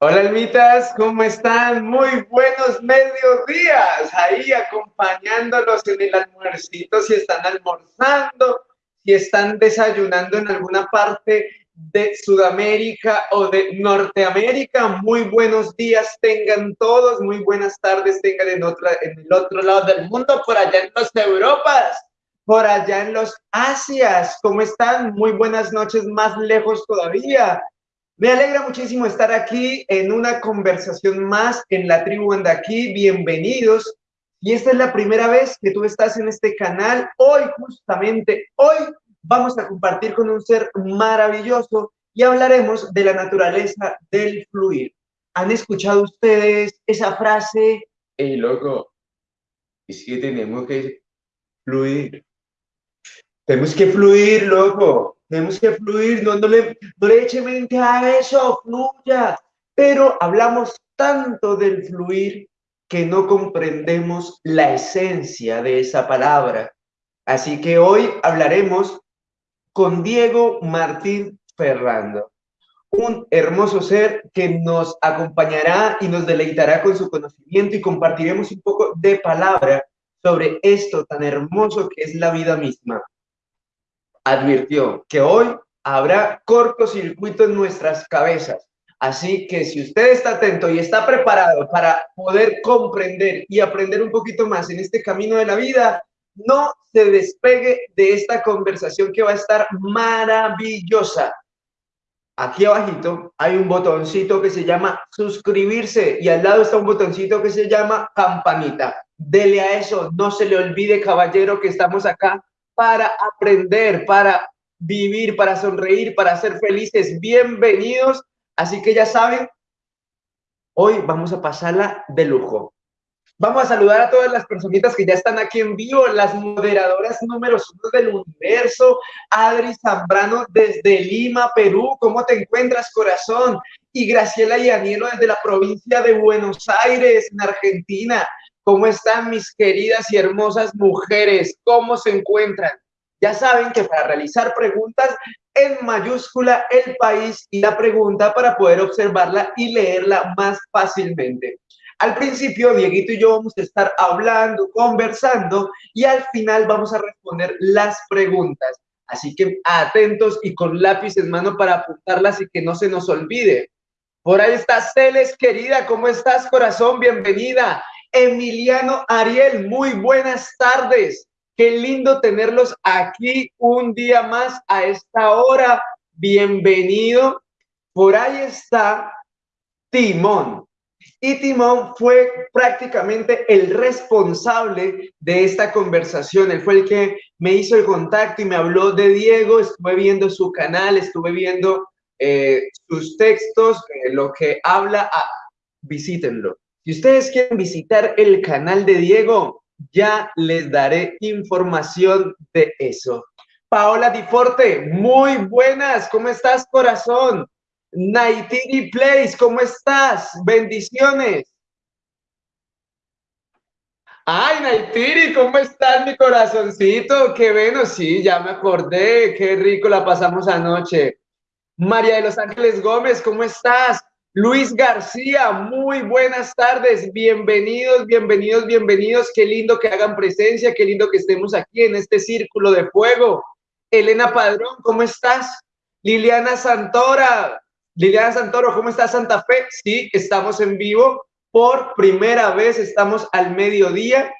Hola, almitas, ¿cómo están? Muy buenos mediodías. Ahí acompañándolos en el almuercito, si están almorzando, si están desayunando en alguna parte de Sudamérica o de Norteamérica. Muy buenos días tengan todos, muy buenas tardes tengan en, otra, en el otro lado del mundo, por allá en las Europas, por allá en los Asias. ¿Cómo están? Muy buenas noches, más lejos todavía. Me alegra muchísimo estar aquí en una conversación más en la tribu Anda aquí. Bienvenidos. Y esta es la primera vez que tú estás en este canal. Hoy, justamente hoy, vamos a compartir con un ser maravilloso y hablaremos de la naturaleza del fluir. ¿Han escuchado ustedes esa frase? Hey, loco, es que tenemos que fluir. Tenemos que fluir, loco. Tenemos que fluir, no, no, le, no eche mente a eso, fluya. Pero hablamos tanto del fluir que no comprendemos la esencia de esa palabra. Así que hoy hablaremos con Diego Martín Ferrando, un hermoso ser que nos acompañará y nos deleitará con su conocimiento y compartiremos un poco de palabra sobre esto tan hermoso que es la vida misma advirtió que hoy habrá cortocircuito en nuestras cabezas. Así que si usted está atento y está preparado para poder comprender y aprender un poquito más en este camino de la vida, no se despegue de esta conversación que va a estar maravillosa. Aquí abajito hay un botoncito que se llama suscribirse y al lado está un botoncito que se llama campanita. Dele a eso, no se le olvide, caballero, que estamos acá para aprender, para vivir, para sonreír, para ser felices. Bienvenidos. Así que ya saben, hoy vamos a pasarla de lujo. Vamos a saludar a todas las personitas que ya están aquí en vivo, las moderadoras número uno del universo, Adri Zambrano desde Lima, Perú, ¿cómo te encuentras, corazón? Y Graciela y Anielo desde la provincia de Buenos Aires, en Argentina. ¿Cómo están mis queridas y hermosas mujeres? ¿Cómo se encuentran? Ya saben que para realizar preguntas en mayúscula el país y la pregunta para poder observarla y leerla más fácilmente. Al principio, Dieguito y yo vamos a estar hablando, conversando y al final vamos a responder las preguntas. Así que atentos y con lápiz en mano para apuntarlas y que no se nos olvide. Por ahí está Celes, querida, ¿cómo estás, corazón? Bienvenida. Emiliano Ariel, muy buenas tardes. Qué lindo tenerlos aquí un día más a esta hora. Bienvenido. Por ahí está Timón. Y Timón fue prácticamente el responsable de esta conversación. Él fue el que me hizo el contacto y me habló de Diego. Estuve viendo su canal, estuve viendo eh, sus textos, eh, lo que habla. Ah, visítenlo. Si ustedes quieren visitar el canal de Diego, ya les daré información de eso. Paola Diforte, muy buenas, ¿cómo estás, corazón? Naitiri Place, ¿cómo estás? Bendiciones. Ay, Naitiri, ¿cómo estás, mi corazoncito? Qué bueno, sí, ya me acordé, qué rico la pasamos anoche. María de los Ángeles Gómez, ¿cómo estás? Luis García, muy buenas tardes, bienvenidos, bienvenidos, bienvenidos, qué lindo que hagan presencia, qué lindo que estemos aquí en este círculo de fuego. Elena Padrón, ¿cómo estás? Liliana Santora, Liliana Santoro, ¿cómo estás Santa Fe? Sí, estamos en vivo, por primera vez estamos al mediodía,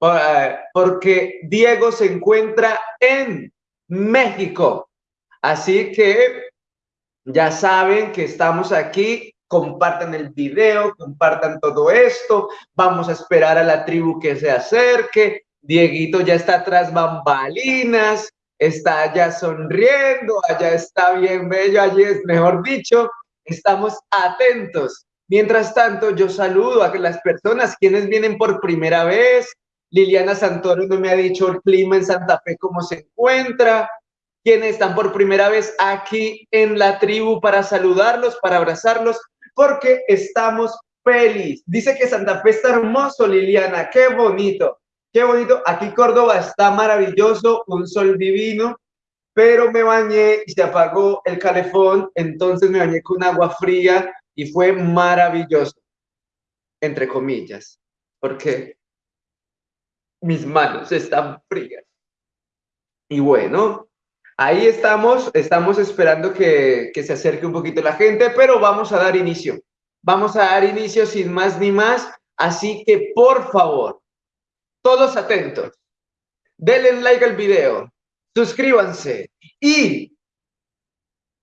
eh, porque Diego se encuentra en México. Así que ya saben que estamos aquí compartan el video, compartan todo esto, vamos a esperar a la tribu que se acerque, Dieguito ya está atrás bambalinas, está allá sonriendo, allá está bien bello, allí es mejor dicho, estamos atentos. Mientras tanto, yo saludo a las personas quienes vienen por primera vez. Liliana Santoro no me ha dicho el clima en Santa Fe cómo se encuentra. Quienes están por primera vez aquí en la tribu para saludarlos, para abrazarlos porque estamos felices. Dice que Santa Fe está hermoso, Liliana, qué bonito, qué bonito. Aquí Córdoba está maravilloso, un sol divino, pero me bañé y se apagó el calefón, entonces me bañé con agua fría y fue maravilloso, entre comillas, porque mis manos están frías. Y bueno, ahí estamos, estamos esperando que, se acerque un poquito la gente, pero vamos a dar inicio. Vamos a dar inicio sin más ni más, así que por favor, todos atentos, denle like al video, suscríbanse y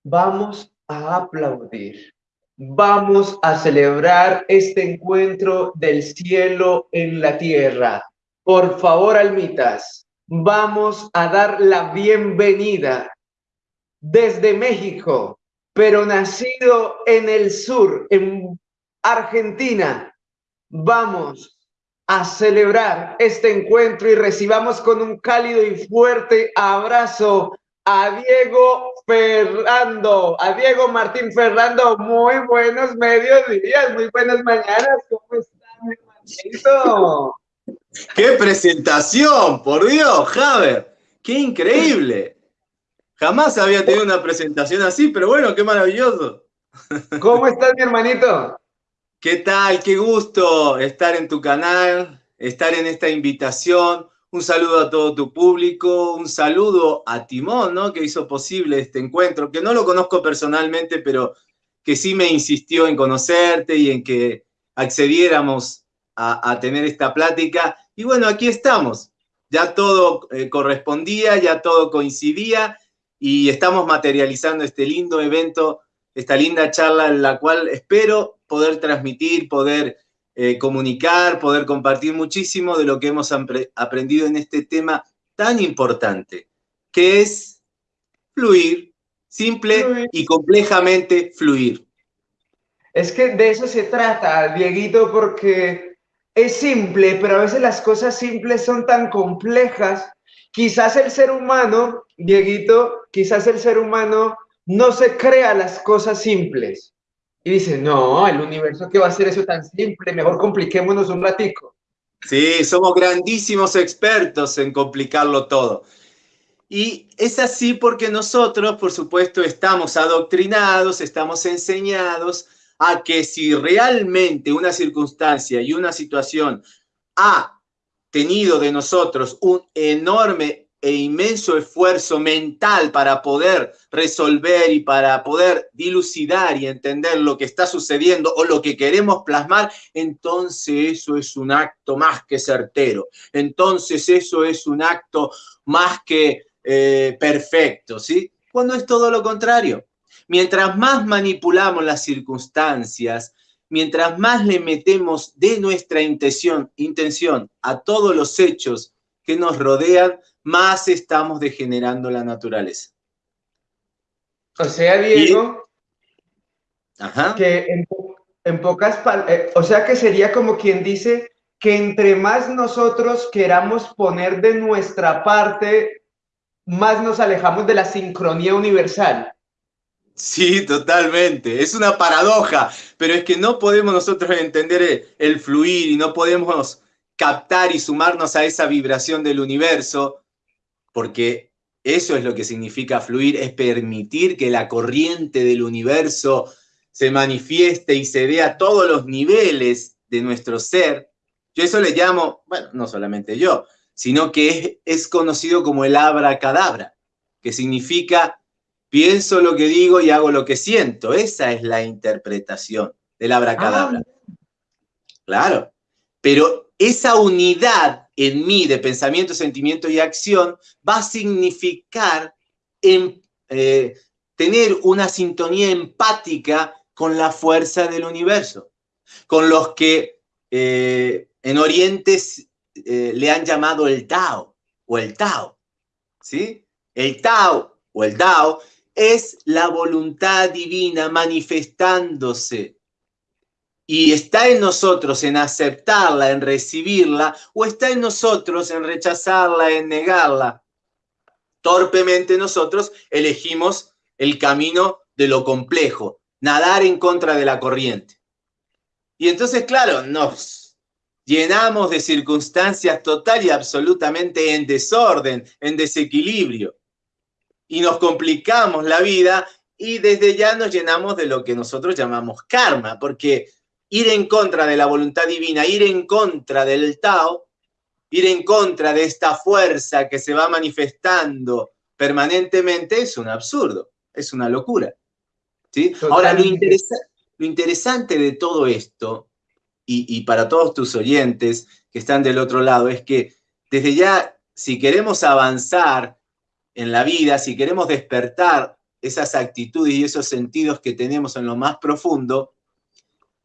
vamos a aplaudir. Vamos a celebrar este encuentro del cielo en la tierra. Por favor, almitas, vamos a dar la bienvenida desde México, pero nacido en el sur, en Argentina. Vamos a celebrar este encuentro y recibamos con un cálido y fuerte abrazo a Diego Ferrando, a Diego Martín Ferrando. Muy buenos medios días, muy buenas mañanas. ¿Cómo están, hermanito? ¡Qué presentación! Por Dios, Javier. ¡Qué increíble! Jamás había tenido una presentación así, pero bueno, qué maravilloso. ¿Cómo estás, mi hermanito? ¿Qué tal? Qué gusto estar en tu canal, estar en esta invitación. Un saludo a todo tu público, un saludo a Timón, ¿no? Que hizo posible este encuentro, que no lo conozco personalmente, pero que sí me insistió en conocerte y en que accediéramos a, tener esta plática. Y bueno, aquí estamos. Ya todo eh, correspondía, ya todo coincidía y estamos materializando este lindo evento, esta linda charla en la cual espero poder transmitir, poder eh, comunicar, poder compartir muchísimo de lo que hemos aprendido en este tema tan importante, que es fluir, simple y complejamente fluir. Es que de eso se trata, Dieguito, porque es simple, pero a veces las cosas simples son tan complejas. Quizás el ser humano, Dieguito, quizás el ser humano no se crea las cosas simples y dice, no, el universo que va a ser eso tan simple, mejor compliquémonos un ratico. Sí, somos grandísimos expertos en complicarlo todo. Y es así porque nosotros, por supuesto, estamos adoctrinados, estamos enseñados a que si realmente una circunstancia y una situación ha tenido de nosotros un enorme e inmenso esfuerzo mental para poder resolver y para poder dilucidar y entender lo que está sucediendo o lo que queremos plasmar, entonces eso es un acto más que certero. Entonces eso es un acto más que eh, perfecto, ¿sí? Cuando es todo lo contrario. Mientras más manipulamos las circunstancias, mientras más le metemos de nuestra intención, intención a todos los hechos que nos rodean, más estamos degenerando la naturaleza. O sea, Diego, que en, pocas eh, o sea que sería como quien dice que entre más nosotros queramos poner de nuestra parte, más nos alejamos de la sincronía universal. Sí, totalmente. Es una paradoja, pero es que no podemos nosotros entender el fluir y no podemos captar y sumarnos a esa vibración del universo porque eso es lo que significa fluir, es permitir que la corriente del universo se manifieste y se dé a todos los niveles de nuestro ser. Yo eso le llamo, bueno, no solamente yo, sino que es, conocido como el abracadabra, que significa pienso lo que digo y hago lo que siento. Esa es la interpretación del abracadabra. Ah. Claro, pero esa unidad en mí de pensamiento, sentimiento y acción va a significar en, eh, tener una sintonía empática con la fuerza del universo, con los que eh, en Oriente eh, le han llamado el Tao o el Tao. ¿sí? El Tao o el Tao es la voluntad divina manifestándose y está en nosotros en aceptarla, en recibirla, o está en nosotros en rechazarla, en negarla. Torpemente nosotros elegimos el camino de lo complejo, nadar en contra de la corriente. Y entonces, claro, nos llenamos de circunstancias total y absolutamente en desorden, en desequilibrio. Y nos complicamos la vida y desde ya nos llenamos de lo que nosotros llamamos karma, porque ir en contra de la voluntad divina, ir en contra del Tao, ir en contra de esta fuerza que se va manifestando permanentemente es un absurdo, es una locura. ¿sí? Ahora, lo, lo, interesante de todo esto, y, y para todos tus oyentes que están del otro lado, es que desde ya, si queremos avanzar en la vida, si queremos despertar esas actitudes y esos sentidos que tenemos en lo más profundo,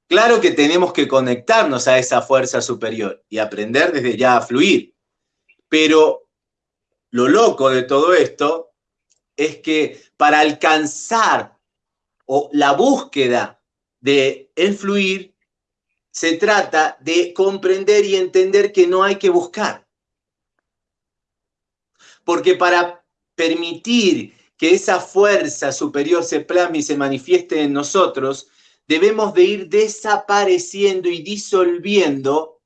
claro que tenemos que conectarnos a esa fuerza superior y aprender desde ya a fluir. Pero lo loco de todo esto es que para alcanzar o la búsqueda de fluir, se trata de comprender y entender que no hay que buscar. Porque para permitir que esa fuerza superior se plasme y se manifieste en nosotros, debemos de ir desapareciendo y disolviendo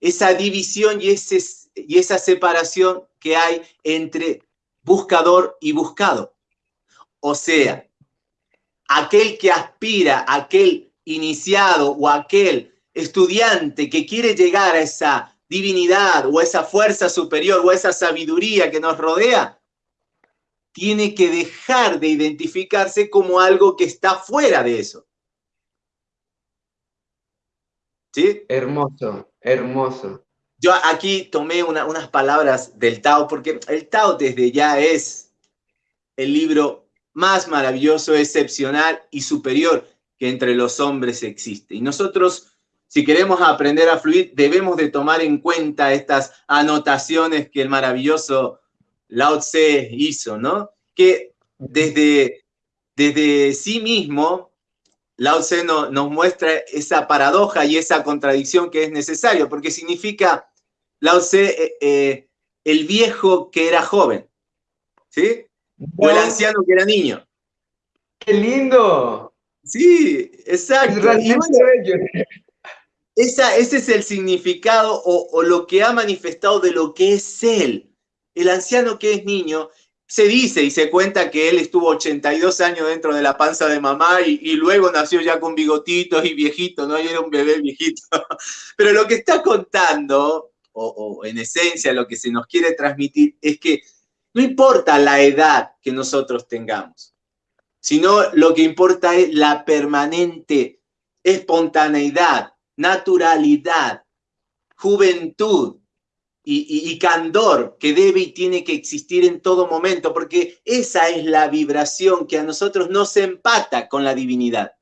esa división y, ese, y esa separación que hay entre buscador y buscado. O sea, aquel que aspira, aquel iniciado o aquel estudiante que quiere llegar a esa divinidad o esa fuerza superior o esa sabiduría que nos rodea, tiene que dejar de identificarse como algo que está fuera de eso. ¿Sí? Hermoso, hermoso. Yo aquí tomé unas palabras del Tao, porque el Tao desde ya es el libro más maravilloso, excepcional y superior que entre los hombres existe. Y nosotros, si queremos aprender a fluir, debemos de tomar en cuenta estas anotaciones que el maravilloso Lao Tse hizo, ¿no? Que desde, desde sí mismo, Lao Tse nos muestra esa paradoja y esa contradicción que es necesario, porque significa, Lao Tse, eh, eh, el viejo que era joven, ¿sí? O el anciano que era niño. ¡Qué lindo! Sí, exacto. Esa, ese es el significado o, lo que ha manifestado de lo que es él el anciano que es niño, se dice y se cuenta que él estuvo 82 años dentro de la panza de mamá y, luego nació ya con bigotitos y viejito, ¿no? Y era un bebé viejito. Pero lo que está contando, o en esencia lo que se nos quiere transmitir, es que no importa la edad que nosotros tengamos, sino lo que importa es la permanente espontaneidad, naturalidad, juventud, y, candor que debe y tiene que existir en todo momento, porque esa es la vibración que a nosotros nos empata con la divinidad.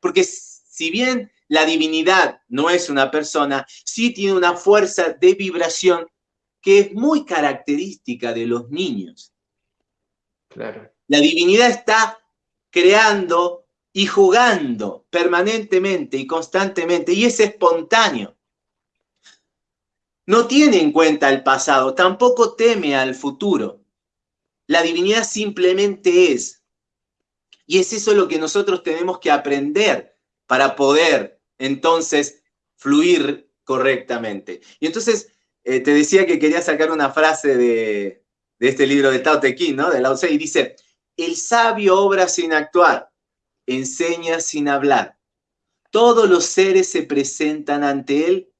Porque si bien la divinidad no es una persona, sí tiene una fuerza de vibración que es muy característica de los niños. Claro. La divinidad está creando y jugando permanentemente y constantemente, y es espontáneo no tiene en cuenta el pasado, tampoco teme al futuro. La divinidad simplemente es. Y es eso lo que nosotros tenemos que aprender para poder entonces fluir correctamente. Y entonces eh, te decía que quería sacar una frase de, este libro de Tao Te Ching, ¿no? De Lao Tse, y dice, el sabio obra sin actuar, enseña sin hablar. Todos los seres se presentan ante él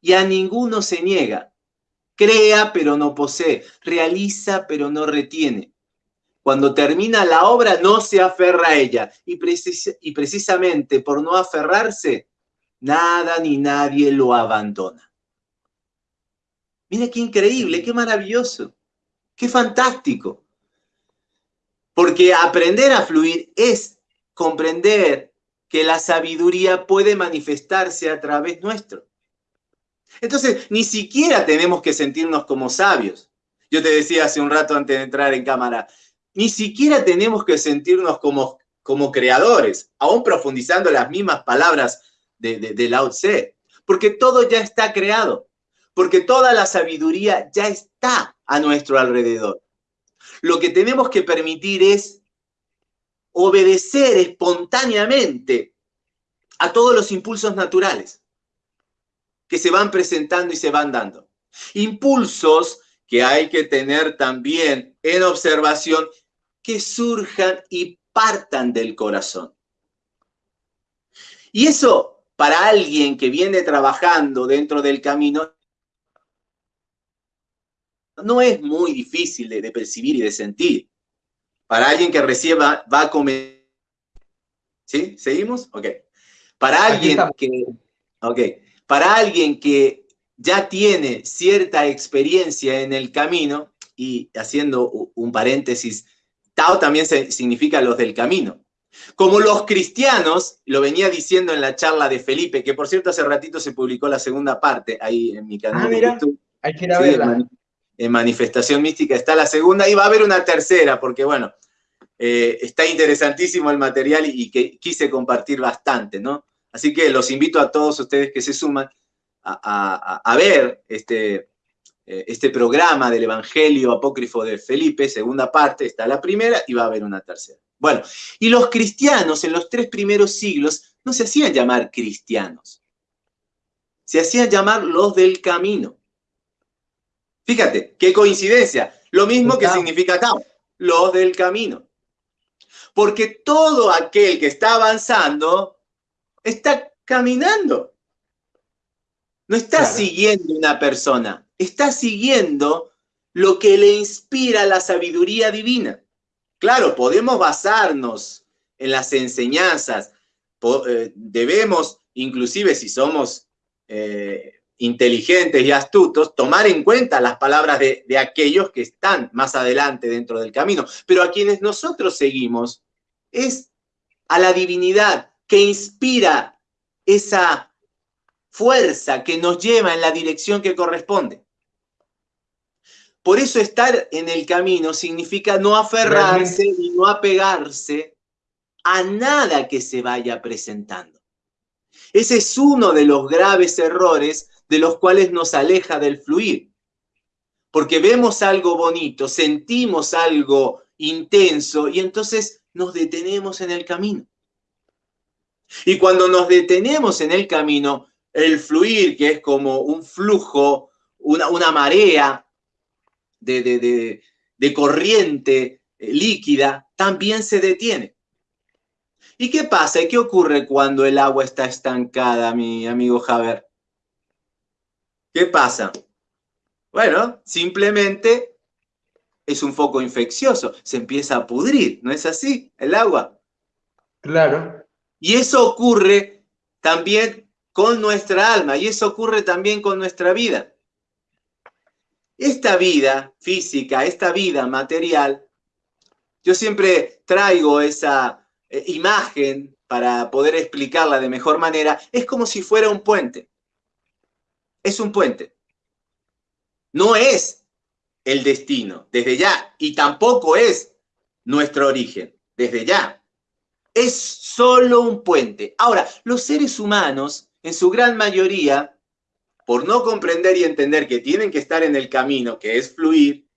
y a ninguno se niega. Crea pero no posee, realiza pero no retiene. Cuando termina la obra no se aferra a ella y, precisamente por no aferrarse, nada ni nadie lo abandona. Mira qué increíble, qué maravilloso, qué fantástico. Porque aprender a fluir es comprender que la sabiduría puede manifestarse a través nuestro. Entonces, ni siquiera tenemos que sentirnos como sabios. Yo te decía hace un rato antes de entrar en cámara, ni siquiera tenemos que sentirnos como, como creadores, aún profundizando las mismas palabras de, de, de Lao Tse, porque todo ya está creado, porque toda la sabiduría ya está a nuestro alrededor. Lo que tenemos que permitir es obedecer espontáneamente a todos los impulsos naturales que se van presentando y se van dando. Impulsos que hay que tener también en observación que surjan y partan del corazón. Y eso, para alguien que viene trabajando dentro del camino, no es muy difícil de, percibir y de sentir. Para alguien que recién va, a comer... ¿Sí? ¿Seguimos? Ok. Para alguien que... Ok. Para alguien que ya tiene cierta experiencia en el camino, y haciendo un paréntesis, Tao también significa los del camino. Como los cristianos, lo venía diciendo en la charla de Felipe, que por cierto hace ratito se publicó la segunda parte ahí en mi canal ah, de YouTube. Hay que ir a verla. En, Manifestación Mística está la segunda y va a haber una tercera, porque bueno, eh, está interesantísimo el material y, que quise compartir bastante, ¿no? Así que los invito a todos ustedes que se suman a, ver este, eh, este programa del Evangelio Apócrifo de Felipe, segunda parte, está la primera y va a haber una tercera. Bueno, y los cristianos en los tres primeros siglos no se hacían llamar cristianos, se hacían llamar los del camino. Fíjate, qué coincidencia, lo mismo que significa acá, los del camino. Porque todo aquel que está avanzando está caminando. No está siguiendo una persona, está siguiendo lo que le inspira la sabiduría divina. Claro, podemos basarnos en las enseñanzas, eh, debemos, inclusive si somos eh, inteligentes y astutos, tomar en cuenta las palabras de, de aquellos que están más adelante dentro del camino. Pero a quienes nosotros seguimos es a la divinidad que inspira esa fuerza que nos lleva en la dirección que corresponde. Por eso estar en el camino significa no aferrarse y no apegarse a nada que se vaya presentando. Ese es uno de los graves errores de los cuales nos aleja del fluir. Porque vemos algo bonito, sentimos algo intenso y entonces nos detenemos en el camino. Y cuando nos detenemos en el camino, el fluir, que es como un flujo, una, una marea, de, corriente eh, líquida también se detiene. ¿Y qué pasa? ¿Y qué ocurre cuando el agua está estancada, mi amigo Javier? ¿Qué pasa? Bueno, simplemente es un foco infeccioso, se empieza a pudrir, ¿no es así? El agua. Claro. Y eso ocurre también con nuestra alma, y eso ocurre también con nuestra vida. Esta vida física, esta vida material, yo siempre traigo esa eh, imagen para poder explicarla de mejor manera, es como si fuera un puente. Es un puente. No es el destino, desde ya, y tampoco es nuestro origen, desde ya. Es solo un puente. Ahora, los seres humanos, en su gran mayoría, por no comprender y entender que tienen que estar en el camino, que es fluir,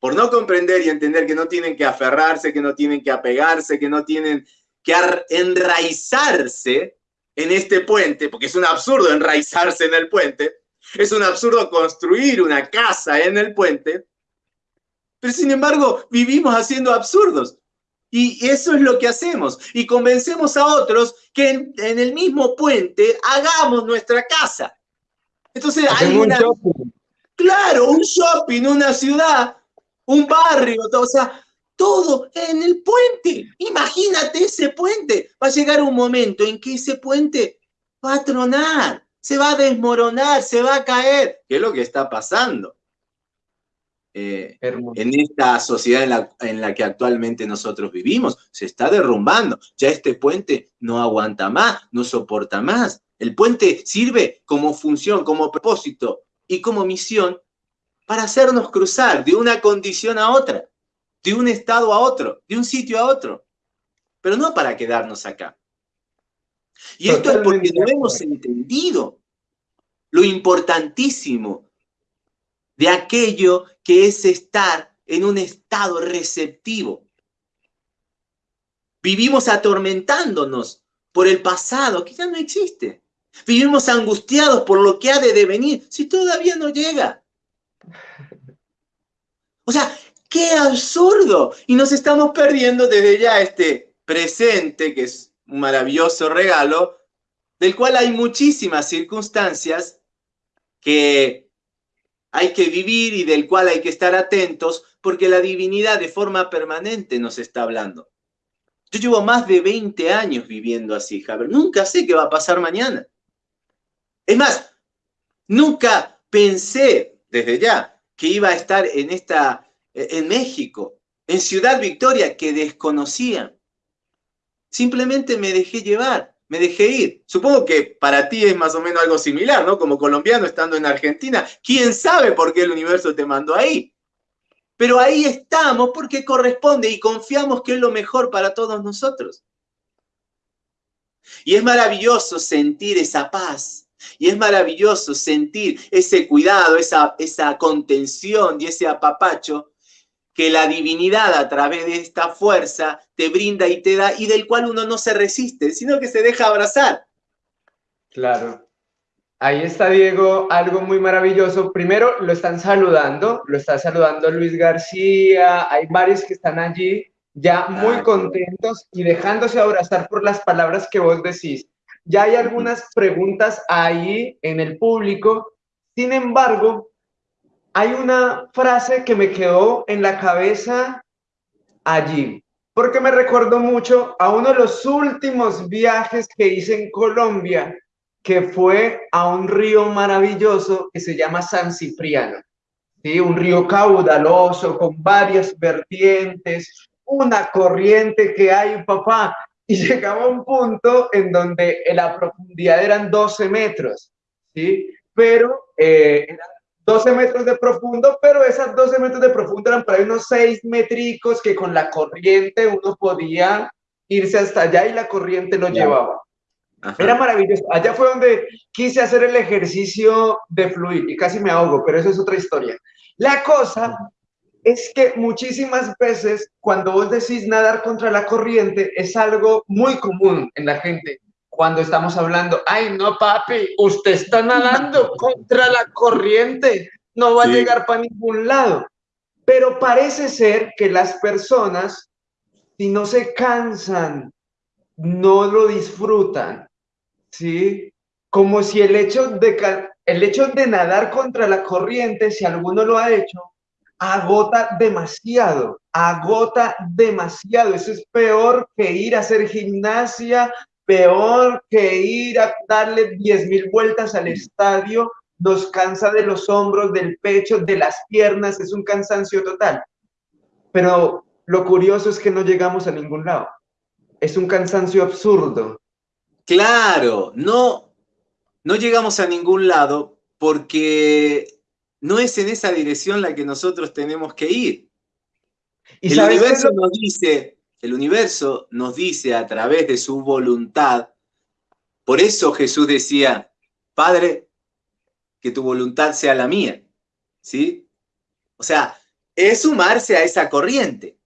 por no comprender y entender que no tienen que aferrarse, que no tienen que apegarse, que no tienen que enraizarse en este puente, porque es un absurdo enraizarse en el puente, es un absurdo construir una casa en el puente, pero sin embargo vivimos haciendo absurdos. Y eso es lo que hacemos. Y convencemos a otros que en, en el mismo puente hagamos nuestra casa. Entonces hay una... Claro, un shopping, una ciudad, un barrio, o sea, todo en el puente. Imagínate ese puente. Va a llegar un momento en que ese puente va a tronar, se va a desmoronar, se va a caer. ¿Qué es lo que está pasando? Eh, en esta sociedad en la, en la, que actualmente nosotros vivimos. Se está derrumbando. Ya este puente no aguanta más, no soporta más. El puente sirve como función, como propósito y como misión para hacernos cruzar de una condición a otra, de un estado a otro, de un sitio a otro, pero no para quedarnos acá. Y esto es porque no hemos entendido lo importantísimo de aquello que es estar en un estado receptivo. Vivimos atormentándonos por el pasado que ya no existe. Vivimos angustiados por lo que ha de devenir si todavía no llega. O sea, ¡Qué absurdo! Y nos estamos perdiendo desde ya este presente, que es un maravilloso regalo, del cual hay muchísimas circunstancias que hay que vivir y del cual hay que estar atentos, porque la divinidad de forma permanente nos está hablando. Yo llevo más de 20 años viviendo así, Javier. Nunca sé qué va a pasar mañana. Es más, nunca pensé desde ya que iba a estar en esta en México, en Ciudad Victoria, que desconocía. Simplemente me dejé llevar, me dejé ir. Supongo que para ti es más o menos algo similar, ¿no? Como colombiano estando en Argentina, ¿quién sabe por qué el universo te mandó ahí? Pero ahí estamos porque corresponde y confiamos que es lo mejor para todos nosotros. Y es maravilloso sentir esa paz, y es maravilloso sentir ese cuidado, esa, esa contención y ese apapacho que la divinidad a través de esta fuerza te brinda y te da y del cual uno no se resiste, sino que se deja abrazar. Claro. Ahí está Diego, algo muy maravilloso. Primero lo están saludando, lo está saludando Luis García, hay varios que están allí ya muy contentos y dejándose abrazar por las palabras que vos decís. Ya hay algunas preguntas ahí en el público. Sin embargo, hay una frase que me quedó en la cabeza allí, porque me recordó mucho a uno de los últimos viajes que hice en Colombia, que fue a un río maravilloso que se llama San Cipriano. ¿sí? Un río caudaloso con varias vertientes, una corriente que hay, papá, y llegaba a un punto en donde la profundidad eran 12 metros, ¿sí? Pero eh, 12 metros de profundo, pero esas 12 metros de profundo eran para unos 6 métricos que con la corriente uno podía irse hasta allá y la corriente lo llevaba. Era maravilloso. Allá fue donde quise hacer el ejercicio de fluir y casi me ahogo, pero eso es otra historia. La cosa es que muchísimas veces cuando vos decís nadar contra la corriente es algo muy común en la gente cuando estamos hablando, ay, no, papi, usted está nadando contra la corriente, no va a llegar para ningún lado. Pero parece ser que las personas, si no se cansan, no lo disfrutan, ¿sí? Como si el hecho de, el hecho de nadar contra la corriente, si alguno lo ha hecho, agota demasiado, agota demasiado. Eso es peor que ir a hacer gimnasia peor que ir a darle 10 mil vueltas al estadio, nos cansa de los hombros, del pecho, de las piernas, es un cansancio total. Pero lo curioso es que no llegamos a ningún lado. Es un cansancio absurdo. Claro, no, no llegamos a ningún lado porque no es en esa dirección la que nosotros tenemos que ir. ¿Y el universo nos dice, el universo nos dice a través de su voluntad, por eso Jesús decía, Padre, que tu voluntad sea la mía, ¿sí? O sea, es sumarse a esa corriente,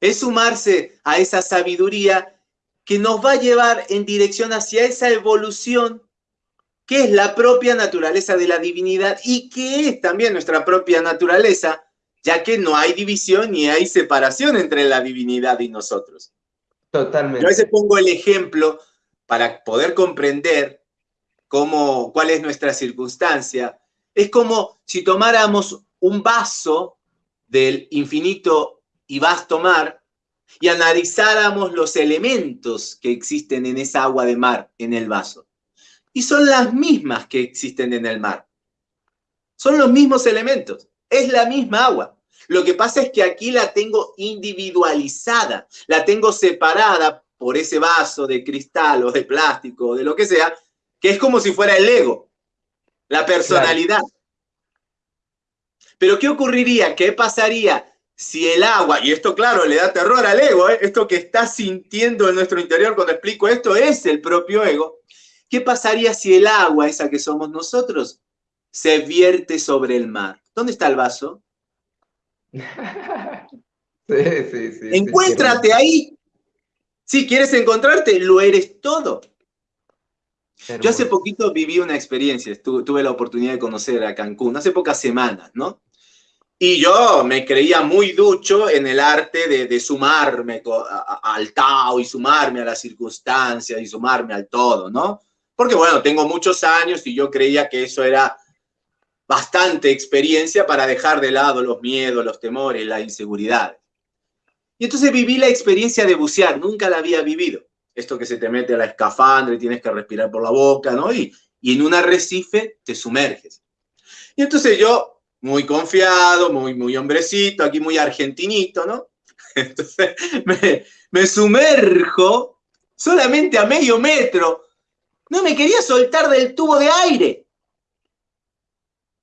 es sumarse a esa sabiduría que nos va a llevar en dirección hacia esa evolución que es la propia naturaleza de la divinidad y que es también nuestra propia naturaleza, ya que no hay división ni hay separación entre la divinidad y nosotros. Totalmente. Yo a veces pongo el ejemplo para poder comprender cómo, cuál es nuestra circunstancia. Es como si tomáramos un vaso del infinito y vasto mar y analizáramos los elementos que existen en esa agua de mar, en el vaso. Y son las mismas que existen en el mar. Son los mismos elementos. Es la misma agua. Lo que pasa es que aquí la tengo individualizada, la tengo separada por ese vaso de cristal o de plástico o de lo que sea, que es como si fuera el ego, la personalidad. Pero ¿qué ocurriría? ¿Qué pasaría si el agua, y esto claro le da terror al ego, ¿eh? esto que está sintiendo en nuestro interior cuando explico esto es el propio ego, ¿qué pasaría si el agua, esa que somos nosotros, se vierte sobre el mar. ¿Dónde está el vaso? sí, sí, sí. Encuéntrate ahí. Si quieres encontrarte, lo eres todo. Yo hace poquito viví una experiencia, tuve la oportunidad de conocer a Cancún, hace pocas semanas, ¿no? Y yo me creía muy ducho en el arte de, sumarme al Tao y sumarme a las circunstancias y sumarme al todo, ¿no? Porque bueno, tengo muchos años y yo creía que eso era bastante experiencia para dejar de lado los miedos, los temores, la inseguridad. Y entonces viví la experiencia de bucear, nunca la había vivido. Esto que se te mete a la escafandra y tienes que respirar por la boca, ¿no? Y, y en un arrecife te sumerges. Y entonces yo muy confiado, muy, muy hombrecito, aquí muy argentinito, ¿no? Entonces me, sumerjo solamente a medio metro. No me quería soltar del tubo de aire.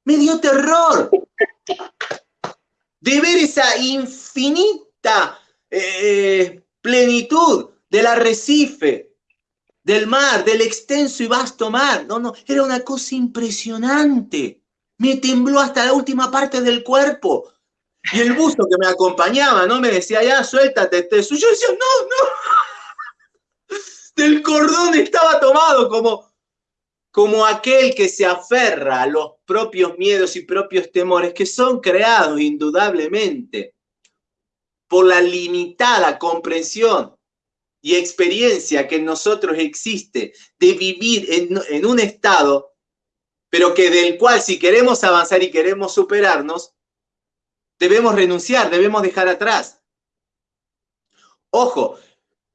Me dio terror de ver esa infinita eh, plenitud del arrecife, del mar, del extenso y vasto mar. No, no, era una cosa impresionante me tembló hasta la última parte del cuerpo. Y el buzo que me acompañaba, ¿no? Me decía, ya, suéltate, te Yo decía, no, no. Del cordón estaba tomado como, como aquel que se aferra a los propios miedos y propios temores que son creados indudablemente por la limitada comprensión y experiencia que en nosotros existe de vivir en, en un estado pero que del cual si queremos avanzar y queremos superarnos, debemos renunciar, debemos dejar atrás. Ojo,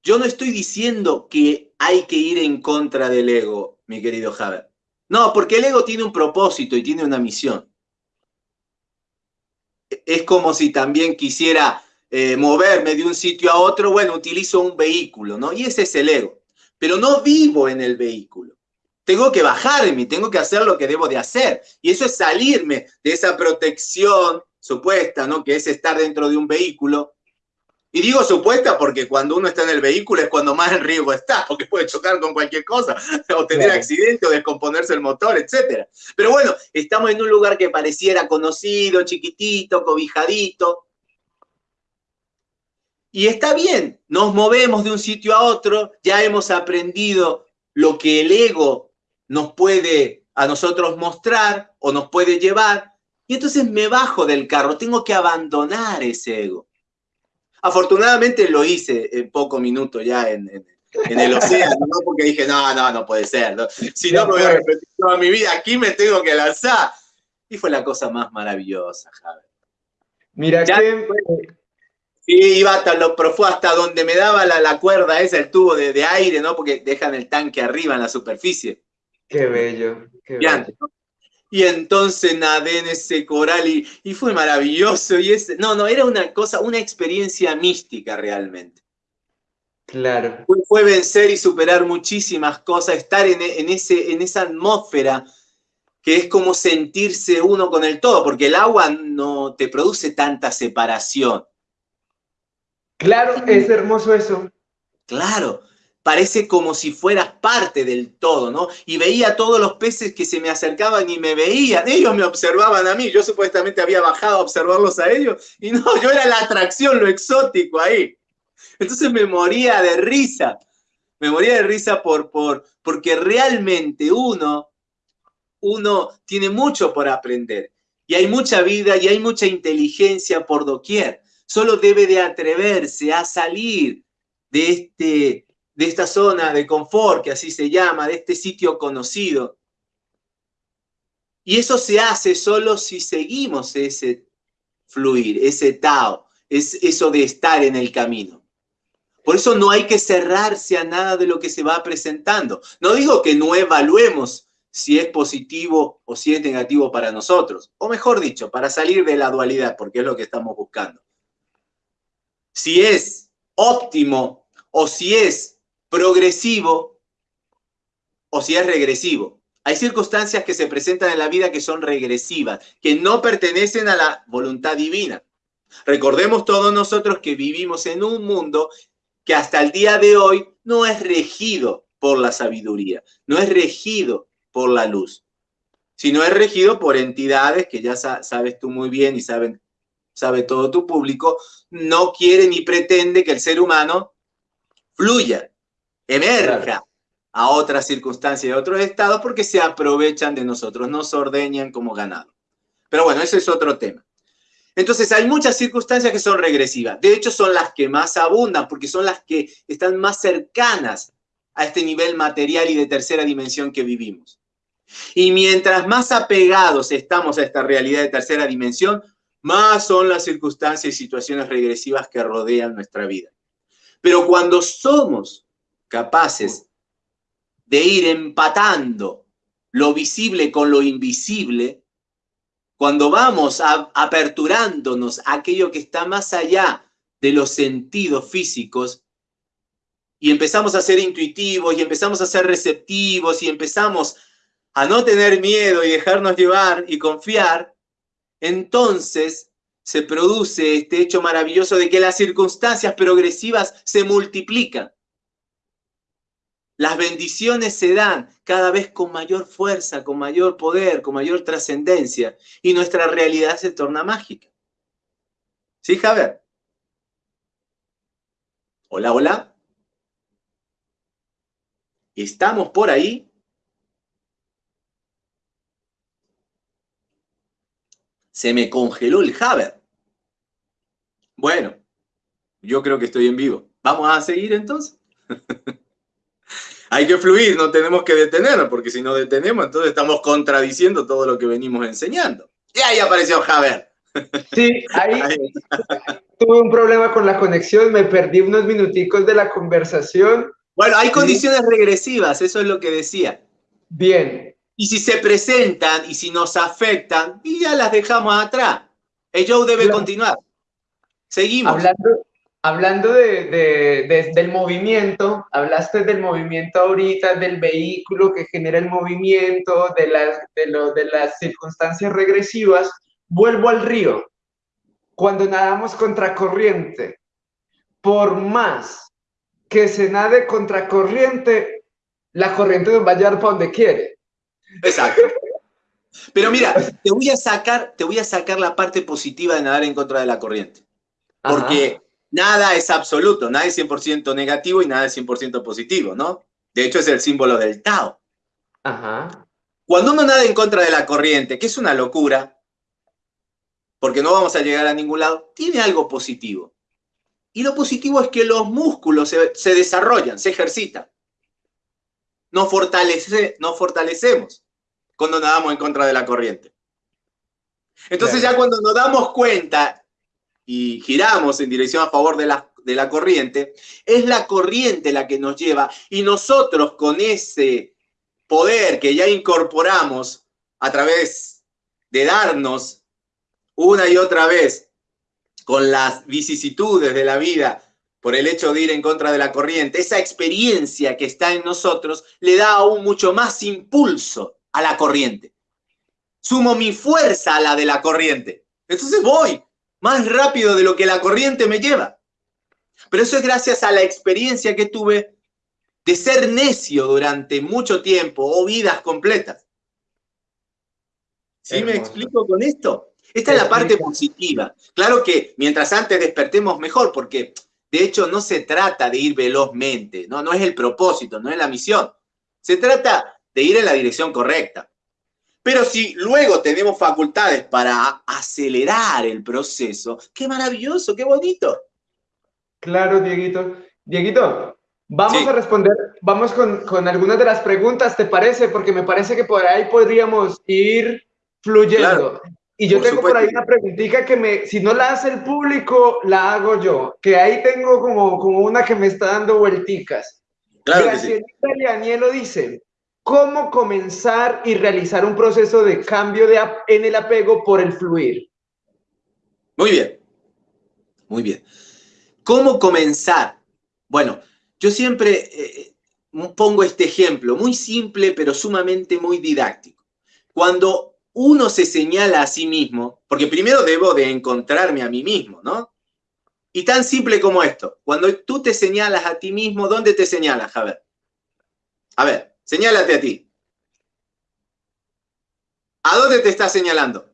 yo no estoy diciendo que hay que ir en contra del ego, mi querido Javier. No, porque el ego tiene un propósito y tiene una misión. Es como si también quisiera eh, moverme de un sitio a otro, bueno, utilizo un vehículo, ¿no? Y ese es el ego. Pero no vivo en el vehículo tengo que bajarme, tengo que hacer lo que debo de hacer. Y eso es salirme de esa protección supuesta, ¿no? Que es estar dentro de un vehículo. Y digo supuesta porque cuando uno está en el vehículo es cuando más en riesgo está, porque puede chocar con cualquier cosa, o tener accidente, o descomponerse el motor, etc. Pero bueno, estamos en un lugar que pareciera conocido, chiquitito, cobijadito. Y está bien, nos movemos de un sitio a otro, ya hemos aprendido lo que el ego nos puede a nosotros mostrar o nos puede llevar, y entonces me bajo del carro, tengo que abandonar ese ego. Afortunadamente lo hice en poco minuto ya en, el océano, ¿no? porque dije, no, no, no puede ser. Si no, me voy a repetir toda mi vida, aquí me tengo que lanzar. Y fue la cosa más maravillosa, Javier. Mira que... Sí, iba hasta lo profundo, hasta donde me daba la, cuerda esa, el tubo de, de, aire, ¿no? Porque dejan el tanque arriba en la superficie. Qué bello, qué bello. Y entonces nadé en ese coral y, fue maravilloso. Y ese, no, no, era una cosa, una experiencia mística realmente. Claro. Fue, vencer y superar muchísimas cosas, estar en, ese, en esa atmósfera que es como sentirse uno con el todo, porque el agua no te produce tanta separación. Claro, es hermoso eso. Claro, parece como si fueras parte del todo, ¿no? Y veía a todos los peces que se me acercaban y me veían, ellos me observaban a mí, yo supuestamente había bajado a observarlos a ellos, y no, yo era la atracción, lo exótico ahí. Entonces me moría de risa, me moría de risa por, por, porque realmente uno, uno tiene mucho por aprender, y hay mucha vida y hay mucha inteligencia por doquier, solo debe de atreverse a salir de este de esta zona de confort, que así se llama, de este sitio conocido. Y eso se hace solo si seguimos ese fluir, ese Tao, es eso de estar en el camino. Por eso no hay que cerrarse a nada de lo que se va presentando. No digo que no evaluemos si es positivo o si es negativo para nosotros, o mejor dicho, para salir de la dualidad, porque es lo que estamos buscando. Si es óptimo o si es progresivo o si es regresivo. Hay circunstancias que se presentan en la vida que son regresivas, que no pertenecen a la voluntad divina. Recordemos todos nosotros que vivimos en un mundo que hasta el día de hoy no es regido por la sabiduría, no es regido por la luz, sino es regido por entidades que ya sabes tú muy bien y saben, sabe todo tu público, no quiere ni pretende que el ser humano fluya, emerja a otras circunstancias de otros estados porque se aprovechan de nosotros, nos ordeñan como ganado. Pero bueno, ese es otro tema. Entonces hay muchas circunstancias que son regresivas. De hecho, son las que más abundan porque son las que están más cercanas a este nivel material y de tercera dimensión que vivimos. Y mientras más apegados estamos a esta realidad de tercera dimensión, más son las circunstancias y situaciones regresivas que rodean nuestra vida. Pero cuando somos capaces de ir empatando lo visible con lo invisible, cuando vamos aperturándonos a aquello que está más allá de los sentidos físicos, y empezamos a ser intuitivos, y empezamos a ser receptivos, y empezamos a no tener miedo y dejarnos llevar y confiar, entonces se produce este hecho maravilloso de que las circunstancias progresivas se multiplican. Las bendiciones se dan cada vez con mayor fuerza, con mayor poder, con mayor trascendencia, y nuestra realidad se torna mágica. ¿Sí, Javier? Hola, hola. ¿Estamos por ahí? Se me congeló el Javier. Bueno, yo creo que estoy en vivo. ¿Vamos a seguir entonces? Hay que fluir, no tenemos que detenernos, porque si no detenemos, entonces estamos contradiciendo todo lo que venimos enseñando. Y ahí apareció Javier. Sí, ahí tuve un problema con la conexión, me perdí unos minuticos de la conversación. Bueno, hay condiciones regresivas, eso es lo que decía. Bien. Y si se presentan y si nos afectan, y ya las dejamos atrás. El show debe continuar. Seguimos. Hablando, hablando de, del movimiento, hablaste del movimiento ahorita, del vehículo que genera el movimiento, de las, de, lo, de las circunstancias regresivas. Vuelvo al río. Cuando nadamos contracorriente, por más que se nade contracorriente, la corriente nos va a llevar para donde quiere. Exacto. Pero mira, te voy a sacar, te voy a sacar la parte positiva de nadar en contra de la corriente. Porque nada es absoluto, nada es 100% negativo y nada es 100% positivo, ¿no? De hecho, es el símbolo del Tao. Ajá. Cuando uno nada en contra de la corriente, que es una locura, porque no vamos a llegar a ningún lado, tiene algo positivo. Y lo positivo es que los músculos se, desarrollan, se ejercitan. Nos, fortalece, nos fortalecemos cuando nadamos en contra de la corriente. Entonces ya cuando nos damos cuenta y giramos en dirección a favor de la, de la corriente, es la corriente la que nos lleva y nosotros con ese poder que ya incorporamos a través de darnos una y otra vez con las vicisitudes de la vida por el hecho de ir en contra de la corriente, esa experiencia que está en nosotros le da aún mucho más impulso a la corriente. Sumo mi fuerza a la de la corriente. Entonces voy más rápido de lo que la corriente me lleva. Pero eso es gracias a la experiencia que tuve de ser necio durante mucho tiempo o vidas completas. ¿Sí me explico con esto? Esta es la parte positiva. Claro que mientras antes despertemos mejor, porque de hecho, no se trata de ir velozmente, ¿no? no es el propósito, no es la misión. Se trata de ir en la dirección correcta. Pero si luego tenemos facultades para acelerar el proceso, qué maravilloso, qué bonito. Claro, Dieguito. Dieguito, vamos a responder, vamos con, con, algunas de las preguntas, ¿te parece? Porque me parece que por ahí podríamos ir fluyendo. Y yo tengo por ahí una preguntita que me, si no la hace el público, la hago yo. Que ahí tengo como, como una que me está dando vuelticas. Claro que dice, ¿cómo comenzar y realizar un proceso de cambio en el apego por el fluir? Muy bien, muy bien. ¿Cómo comenzar? Bueno, yo siempre eh, eh, pongo este ejemplo, muy simple pero sumamente muy didáctico. Cuando uno se señala a sí mismo, porque primero debo de encontrarme a mí mismo, ¿no? Y tan simple como esto, cuando tú te señalas a ti mismo, ¿dónde te señalas, Javier? A ver, señálate a ti. ¿A dónde te estás señalando?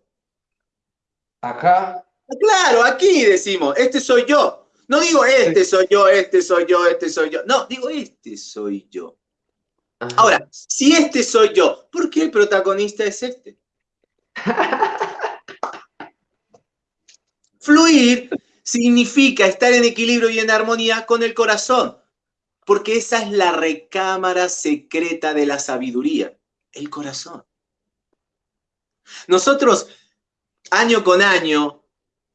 Acá. Ah, claro, aquí decimos, este soy yo. No digo este soy yo, este soy yo, este soy yo. No, digo este soy yo. Ahora, si este soy yo, ¿por qué el protagonista es este? Fluir significa estar en equilibrio y en armonía con el corazón, porque esa es la recámara secreta de la sabiduría, el corazón. Nosotros, año con año,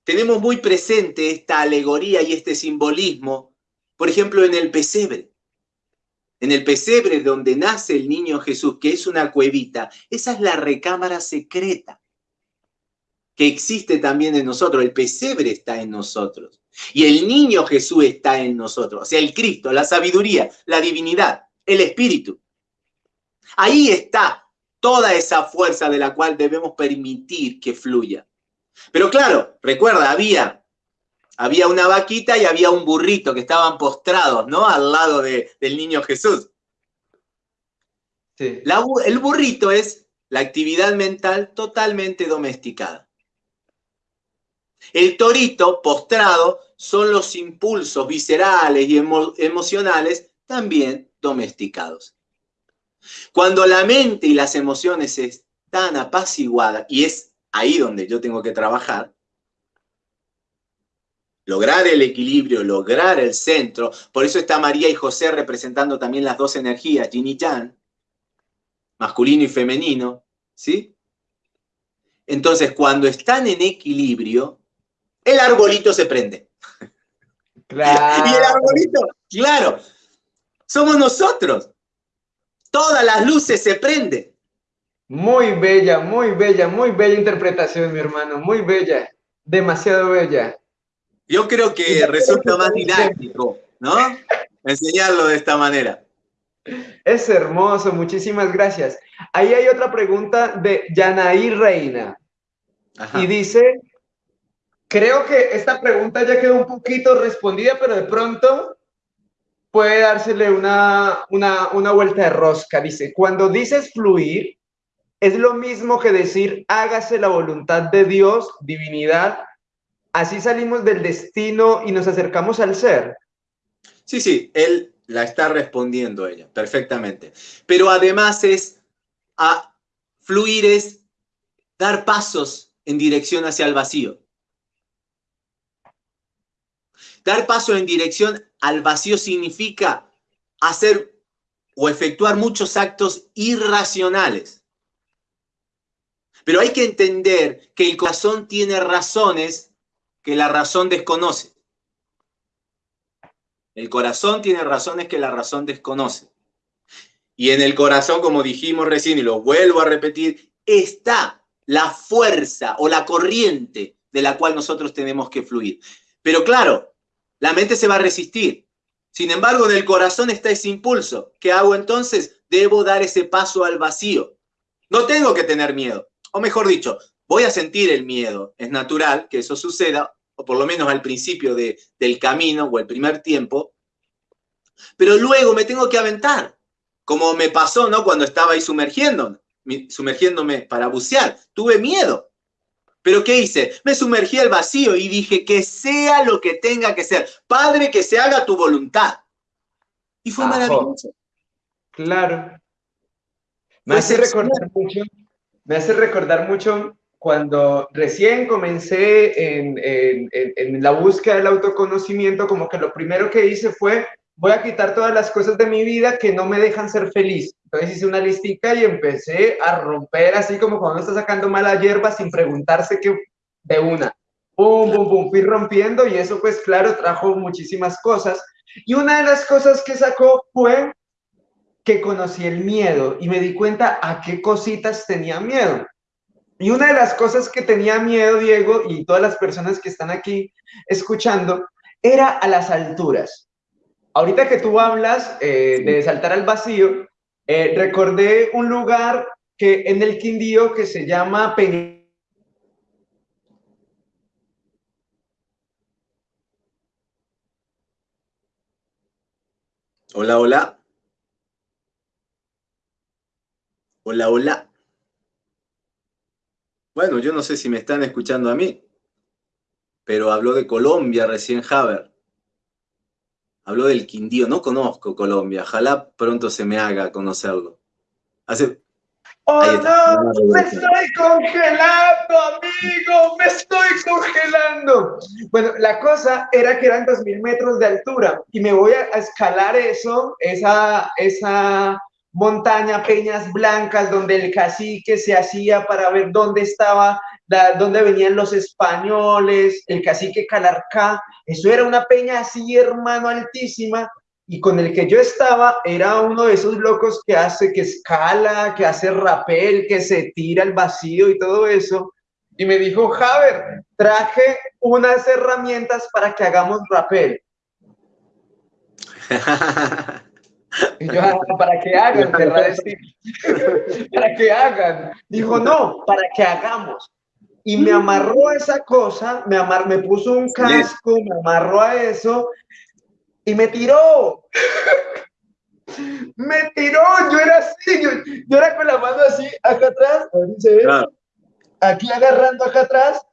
tenemos muy presente esta alegoría y este simbolismo, por ejemplo, en el pesebre. En el pesebre donde nace el niño Jesús, que es una cuevita, esa es la recámara secreta que existe también en nosotros. El pesebre está en nosotros. Y el niño Jesús está en nosotros. O sea, el Cristo, la sabiduría, la divinidad, el Espíritu. Ahí está toda esa fuerza de la cual debemos permitir que fluya. Pero claro, recuerda, había, había una vaquita y había un burrito que estaban postrados, ¿no? Al lado del niño Jesús. el burrito es la actividad mental totalmente domesticada. El torito postrado son los impulsos viscerales y emocionales también domesticados. Cuando la mente y las emociones están apaciguadas, y es ahí donde yo tengo que trabajar, lograr el equilibrio, lograr el centro, por eso está María y José representando también las dos energías, yin y yang, masculino y femenino, ¿sí? Entonces, cuando están en equilibrio, el arbolito se prende. Claro. Y el arbolito, claro, somos nosotros. Todas las luces se prenden. Muy bella, muy bella, muy bella interpretación, mi hermano, muy bella, demasiado bella. Yo creo que resulta más didáctico, ¿no? Enseñarlo de esta manera. Es hermoso, muchísimas gracias. Ahí hay otra pregunta de Yanaí Reina. Y dice, Creo que esta pregunta ya quedó un poquito respondida, pero de pronto puede dársele una, una, una vuelta de rosca. Dice, cuando dices fluir, es lo mismo que decir hágase la voluntad de Dios, divinidad. Así salimos del destino y nos acercamos al ser. Sí, sí, él la está respondiendo ella, perfectamente. Pero además es, a fluir es dar pasos en dirección hacia el vacío. Dar paso en dirección al vacío significa hacer o efectuar muchos actos irracionales. Pero hay que entender que el corazón tiene razones que la razón desconoce. El corazón tiene razones que la razón desconoce. Y en el corazón, como dijimos recién, y lo vuelvo a repetir, está la fuerza o la corriente de la cual nosotros tenemos que fluir. Pero claro, la mente se va a resistir. Sin embargo, en el corazón está ese impulso. ¿Qué hago entonces? Debo dar ese paso al vacío. No tengo que tener miedo. O mejor dicho, voy a sentir el miedo. Es natural que eso suceda, o por lo menos al principio de, del camino o el primer tiempo. Pero luego me tengo que aventar. Como me pasó, ¿no? Cuando estaba ahí sumergiendo, sumergiéndome para bucear. Tuve miedo. Pero ¿qué hice? Me sumergí al vacío y dije que sea lo que tenga que ser. Padre, que se haga tu voluntad. Y fue maravilloso. Claro. Me hace recordar mucho, me hace recordar mucho cuando recién comencé en, en, la búsqueda del autoconocimiento, como que lo primero que hice fue voy a quitar todas las cosas de mi vida que no me dejan ser feliz. Entonces hice una listica y empecé a romper así como cuando uno está sacando mala hierba sin preguntarse qué de una. Pum, pum, pum, fui rompiendo y eso pues claro trajo muchísimas cosas. Y una de las cosas que sacó fue que conocí el miedo y me di cuenta a qué cositas tenía miedo. Y una de las cosas que tenía miedo, Diego, y todas las personas que están aquí escuchando, era a las alturas ahorita que tú hablas eh, de saltar al vacío, eh, recordé un lugar que en el Quindío que se llama Peña. Hola, hola. Hola, hola. Bueno, yo no sé si me están escuchando a mí, pero habló de Colombia recién Haber. Habló del Quindío, no conozco Colombia, ojalá pronto se me haga conocerlo. Hace... ¡Oh no! ¡Me estoy congelando, amigo! ¡Me estoy congelando! Bueno, la cosa era que eran 2.000 metros de altura y me voy a escalar eso, esa, esa montaña, peñas blancas, donde el cacique se hacía para ver dónde estaba, dónde venían los españoles, el cacique Calarcá. Eso era una peña así, hermano, altísima y con el que yo estaba era uno de esos locos que hace, que escala, que hace rapel, que se tira al vacío y todo eso. Y me dijo, Javer, traje unas herramientas para que hagamos rapel. Y yo, ah, para que hagan, para que hagan. Dijo, no, para que hagamos. Y me amarró a esa cosa, me, amar, me puso un casco, me amarró a eso y me tiró. me tiró, yo era así, yo, era con la mano así, acá atrás, aquí agarrando acá atrás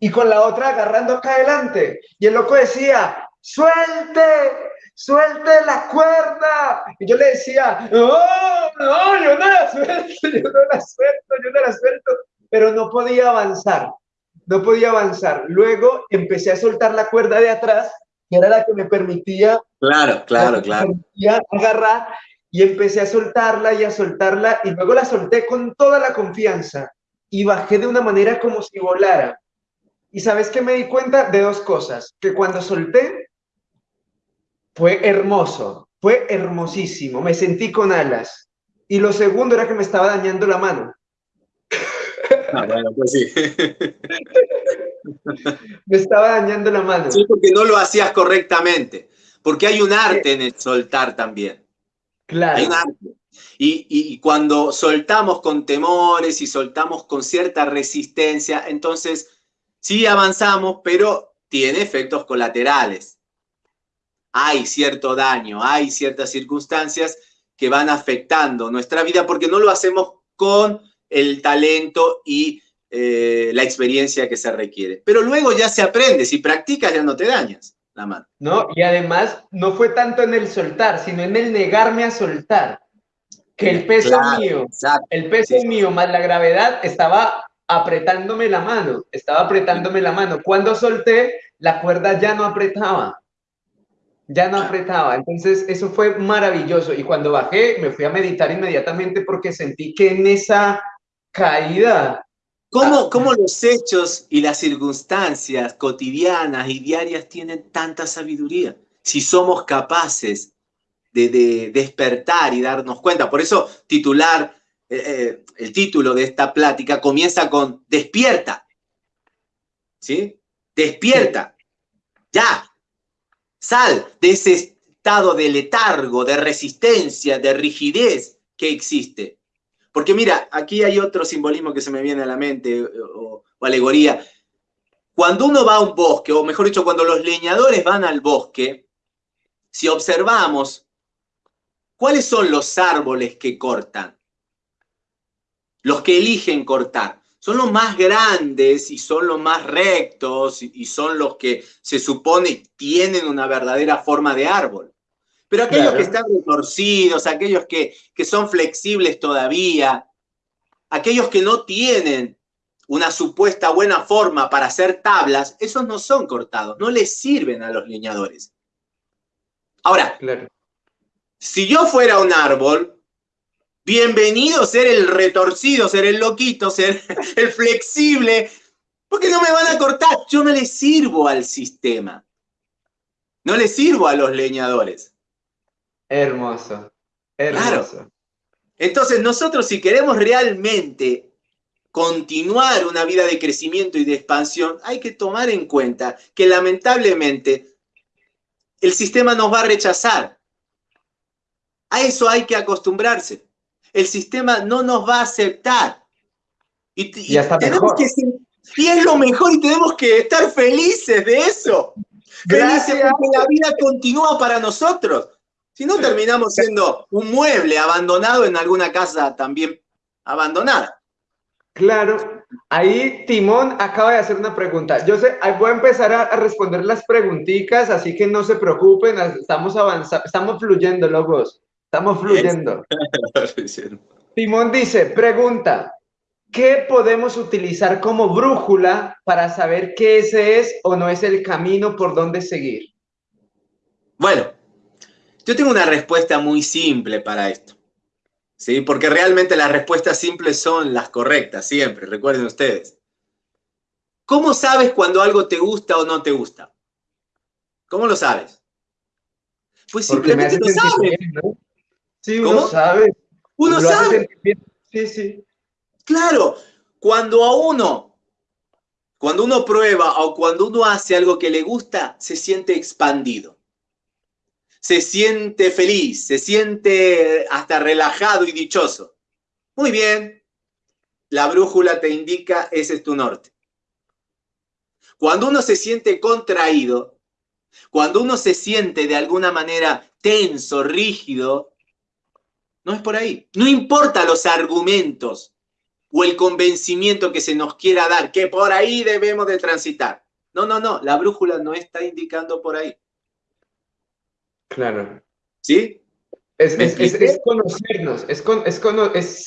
y con la otra agarrando acá adelante. Y el loco decía, suelte, suelte la cuerda. Y yo le decía, no, no, yo no la suelto, yo no la suelto, yo no la suelto. Pero no podía avanzar, no podía avanzar. Luego empecé a soltar la cuerda de atrás que era la que me permitía, claro, claro, claro. agarrar y empecé a soltarla y a soltarla y luego la solté con toda la confianza y bajé de una manera como si volara. Y sabes que me di cuenta de dos cosas, que cuando solté fue hermoso, fue hermosísimo, me sentí con alas. Y lo segundo era que me estaba dañando la mano. Ah, bueno, pues sí. Me estaba dañando la mano. Sí, porque no lo hacías correctamente. Porque hay un arte en el soltar también. Claro. Hay un arte. Y, y, cuando soltamos con temores y soltamos con cierta resistencia, entonces sí avanzamos, pero tiene efectos colaterales. Hay cierto daño, hay ciertas circunstancias que van afectando nuestra vida porque no lo hacemos con el talento y eh, la experiencia que se requiere. Pero luego ya se aprende, si practicas ya no te dañas la mano. No, y además no fue tanto en el soltar, sino en el negarme a soltar. Que el peso mío, el peso mío más la gravedad estaba apretándome la mano, estaba apretándome la mano. Cuando solté, la cuerda ya no apretaba. Ya no apretaba. Entonces, eso fue maravilloso. Y cuando bajé, me fui a meditar inmediatamente porque sentí que en esa caída ¿Cómo, ¿Cómo, los hechos y las circunstancias cotidianas y diarias tienen tanta sabiduría? Si somos capaces de, despertar y darnos cuenta. Por eso titular, eh, eh, el título de esta plática comienza con despierta. ¿Sí? Despierta. Ya. Sal de ese estado de letargo, de resistencia, de rigidez que existe. Porque mira, aquí hay otro simbolismo que se me viene a la mente, o, alegoría. Cuando uno va a un bosque, o mejor dicho, cuando los leñadores van al bosque, si observamos, ¿cuáles son los árboles que cortan? Los que eligen cortar. Son los más grandes y son los más rectos y son los que se supone tienen una verdadera forma de árbol. Pero aquellos que están retorcidos, aquellos que, que son flexibles todavía, aquellos que no tienen una supuesta buena forma para hacer tablas, esos no son cortados, no les sirven a los leñadores. Ahora, si yo fuera un árbol, bienvenido ser el retorcido, ser el loquito, ser el flexible, porque no me van a cortar, yo no le sirvo al sistema, no le sirvo a los leñadores. Hermoso, hermoso. Entonces nosotros si queremos realmente continuar una vida de crecimiento y de expansión, hay que tomar en cuenta que lamentablemente el sistema nos va a rechazar. A eso hay que acostumbrarse. El sistema no nos va a aceptar. Y, tenemos que y es lo mejor y tenemos que estar felices de eso. Gracias. Felices porque la vida continúa para nosotros. Si no, terminamos siendo un mueble abandonado en alguna casa también abandonada. Claro, ahí Timón acaba de hacer una pregunta. Yo sé, voy a empezar a, responder las preguntitas, así que no se preocupen, estamos avanzando, estamos fluyendo, logos, estamos fluyendo. Timón dice, pregunta, ¿qué podemos utilizar como brújula para saber que ese es o no es el camino por donde seguir? Bueno, yo tengo una respuesta muy simple para esto. ¿sí? Porque realmente las respuestas simples son las correctas, siempre, recuerden ustedes. ¿Cómo sabes cuando algo te gusta o no te gusta? ¿Cómo lo sabes? Pues simplemente lo sabes. Sí, uno sabe. Uno sabe. Sí, sí. Claro, cuando a uno, cuando uno prueba o cuando uno hace algo que le gusta, se siente expandido se siente feliz, se siente hasta relajado y dichoso. Muy bien, la brújula te indica ese es tu norte. Cuando uno se siente contraído, cuando uno se siente de alguna manera tenso, rígido, no es por ahí. No importa los argumentos o el convencimiento que se nos quiera dar, que por ahí debemos de transitar. No, no, no, la brújula no está indicando por ahí. Claro. ¿Sí? Es, conocernos, es, es,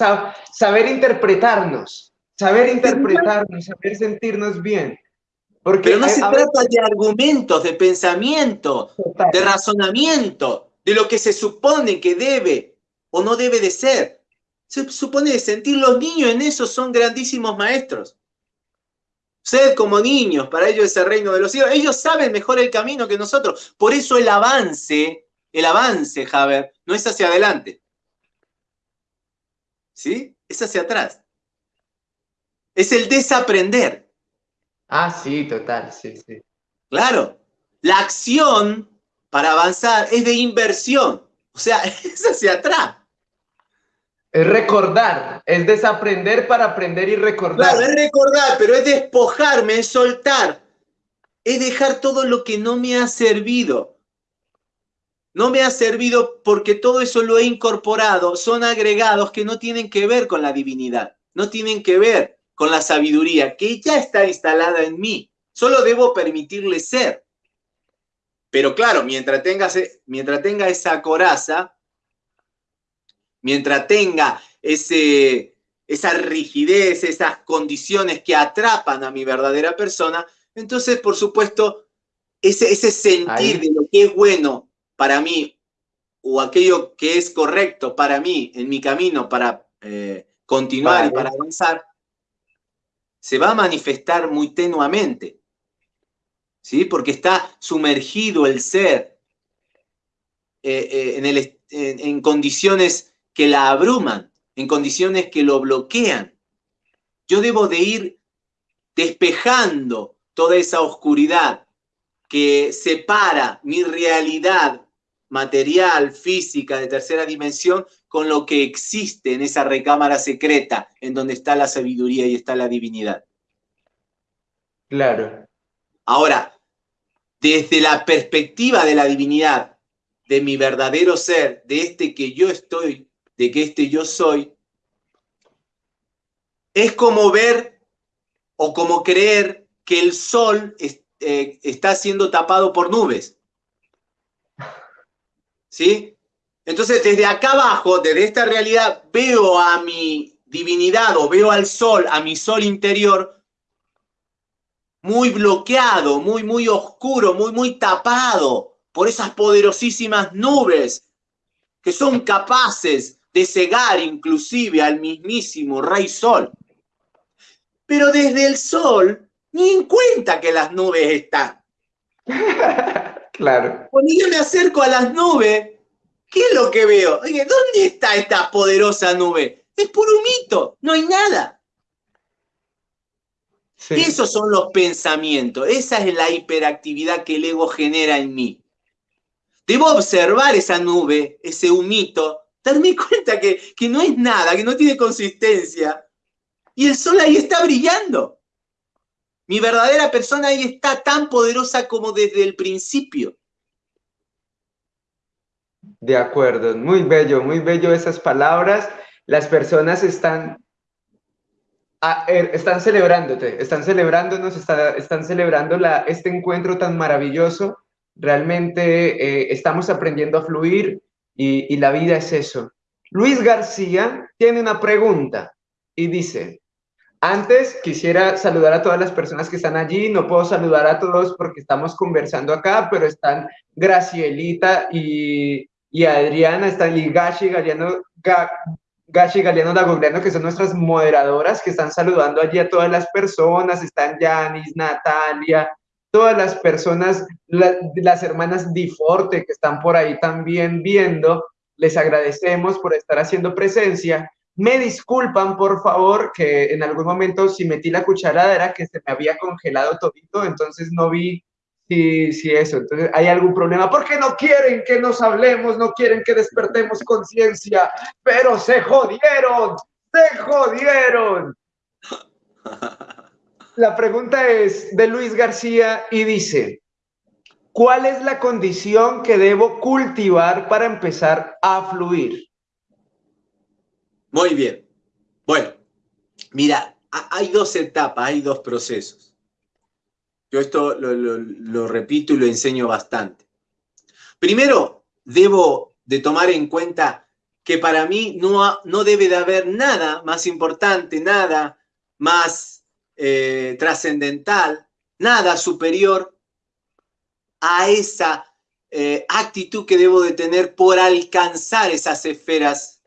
saber interpretarnos, saber interpretarnos, saber sentirnos bien. Porque Pero no se trata de argumentos, de pensamiento, de razonamiento, de lo que se supone que debe o no debe de ser. Se supone de sentir los niños en eso son grandísimos maestros. Sed como niños, para ellos es el reino de los cielos. Ellos saben mejor el camino que nosotros. Por eso el avance, el avance, Javier, no es hacia adelante. ¿Sí? Es hacia atrás. Es el desaprender. Ah, sí, total, sí, sí. Claro. La acción para avanzar es de inversión. O sea, es hacia atrás. Es recordar, es desaprender para aprender y recordar. Claro, es recordar, pero es despojarme, es soltar, es dejar todo lo que no me ha servido. No me ha servido porque todo eso lo he incorporado, son agregados que no tienen que ver con la divinidad, no tienen que ver con la sabiduría, que ya está instalada en mí. Solo debo permitirle ser. Pero claro, mientras tenga, mientras tenga esa coraza, mientras tenga ese, esa rigidez, esas condiciones que atrapan a mi verdadera persona, entonces, por supuesto, ese, ese sentir de lo que es bueno para mí o aquello que es correcto para mí en mi camino para eh, continuar y para avanzar, se va a manifestar muy tenuamente. ¿Sí? Porque está sumergido el ser eh, eh, en, el, en condiciones que la abruman, en condiciones que lo bloquean. Yo debo de ir despejando toda esa oscuridad que separa mi realidad material, física, de tercera dimensión, con lo que existe en esa recámara secreta, en donde está la sabiduría y está la divinidad. Claro. Ahora, desde la perspectiva de la divinidad, de mi verdadero ser, de este que yo estoy de que este yo soy, es como ver o como creer que el sol eh, está siendo tapado por nubes. ¿Sí? Entonces, desde acá abajo, desde esta realidad, veo a mi divinidad o veo al sol, a mi sol interior, muy bloqueado, muy, muy oscuro, muy, muy tapado por esas poderosísimas nubes que son capaces de cegar inclusive al mismísimo Rey Sol. Pero desde el Sol ni en cuenta que las nubes están. claro. Cuando yo me acerco a las nubes, ¿qué es lo que veo? Oye, ¿dónde está esta poderosa nube? Es puro mito, no hay nada. Esos son los pensamientos, esa es la hiperactividad que el ego genera en mí. Debo observar esa nube, ese humito, darme cuenta que, que no es nada, que no tiene consistencia. Y el sol ahí está brillando. Mi verdadera persona ahí está tan poderosa como desde el principio. De acuerdo, muy bello, muy bello esas palabras. Las personas están, er, están celebrándote, están celebrándonos, están celebrando este encuentro tan maravilloso. Realmente eh, estamos aprendiendo a fluir, y, la vida es eso. Luis García tiene una pregunta y dice, antes quisiera saludar a todas las personas que están allí, no puedo saludar a todos porque estamos conversando acá, pero están Gracielita y, Adriana, están Ligashi, Galeano, Gashi Galeano Dagogliano, que son nuestras moderadoras, que están saludando allí a todas las personas, están Yanis, Natalia, todas las personas, las hermanas Diforte que están por ahí también viendo, les agradecemos por estar haciendo presencia. Me disculpan, por favor, que en algún momento si metí la cucharada era que se me había congelado todito, entonces no vi si, si eso. Entonces, ¿hay algún problema? Porque no quieren que nos hablemos, no quieren que despertemos conciencia, pero se jodieron, se jodieron. La pregunta es de Luis García y dice, ¿cuál es la condición que debo cultivar para empezar a fluir? Muy bien. Bueno, mira, hay dos etapas, hay dos procesos. Yo esto lo, repito y lo enseño bastante. Primero, debo de tomar en cuenta que para mí no, no debe de haber nada más importante, nada más eh, trascendental, nada superior a esa eh, actitud que debo de tener por alcanzar esas esferas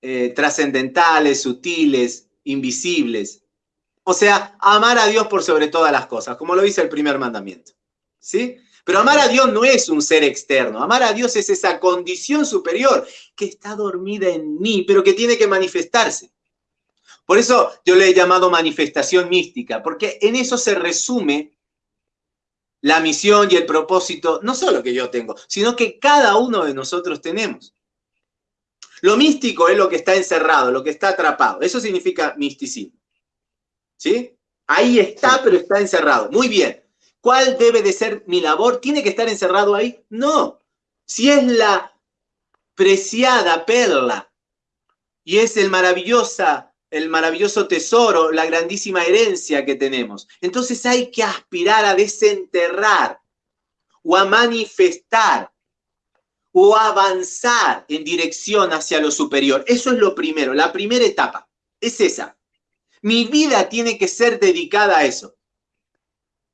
eh, trascendentales, sutiles, invisibles. O sea, amar a Dios por sobre todas las cosas, como lo dice el primer mandamiento. ¿Sí? Pero amar a Dios no es un ser externo. Amar a Dios es esa condición superior que está dormida en mí, pero que tiene que manifestarse. Por eso yo le he llamado manifestación mística, porque en eso se resume la misión y el propósito, no solo que yo tengo, sino que cada uno de nosotros tenemos. Lo místico es lo que está encerrado, lo que está atrapado. Eso significa misticismo. ¿Sí? Ahí está, pero está encerrado. Muy bien. ¿Cuál debe de ser mi labor? ¿Tiene que estar encerrado ahí? No. Si es la preciada perla y es el maravillosa el maravilloso tesoro, la grandísima herencia que tenemos. Entonces hay que aspirar a desenterrar o a manifestar o avanzar en dirección hacia lo superior. Eso es lo primero, la primera etapa. Es esa. Mi vida tiene que ser dedicada a eso.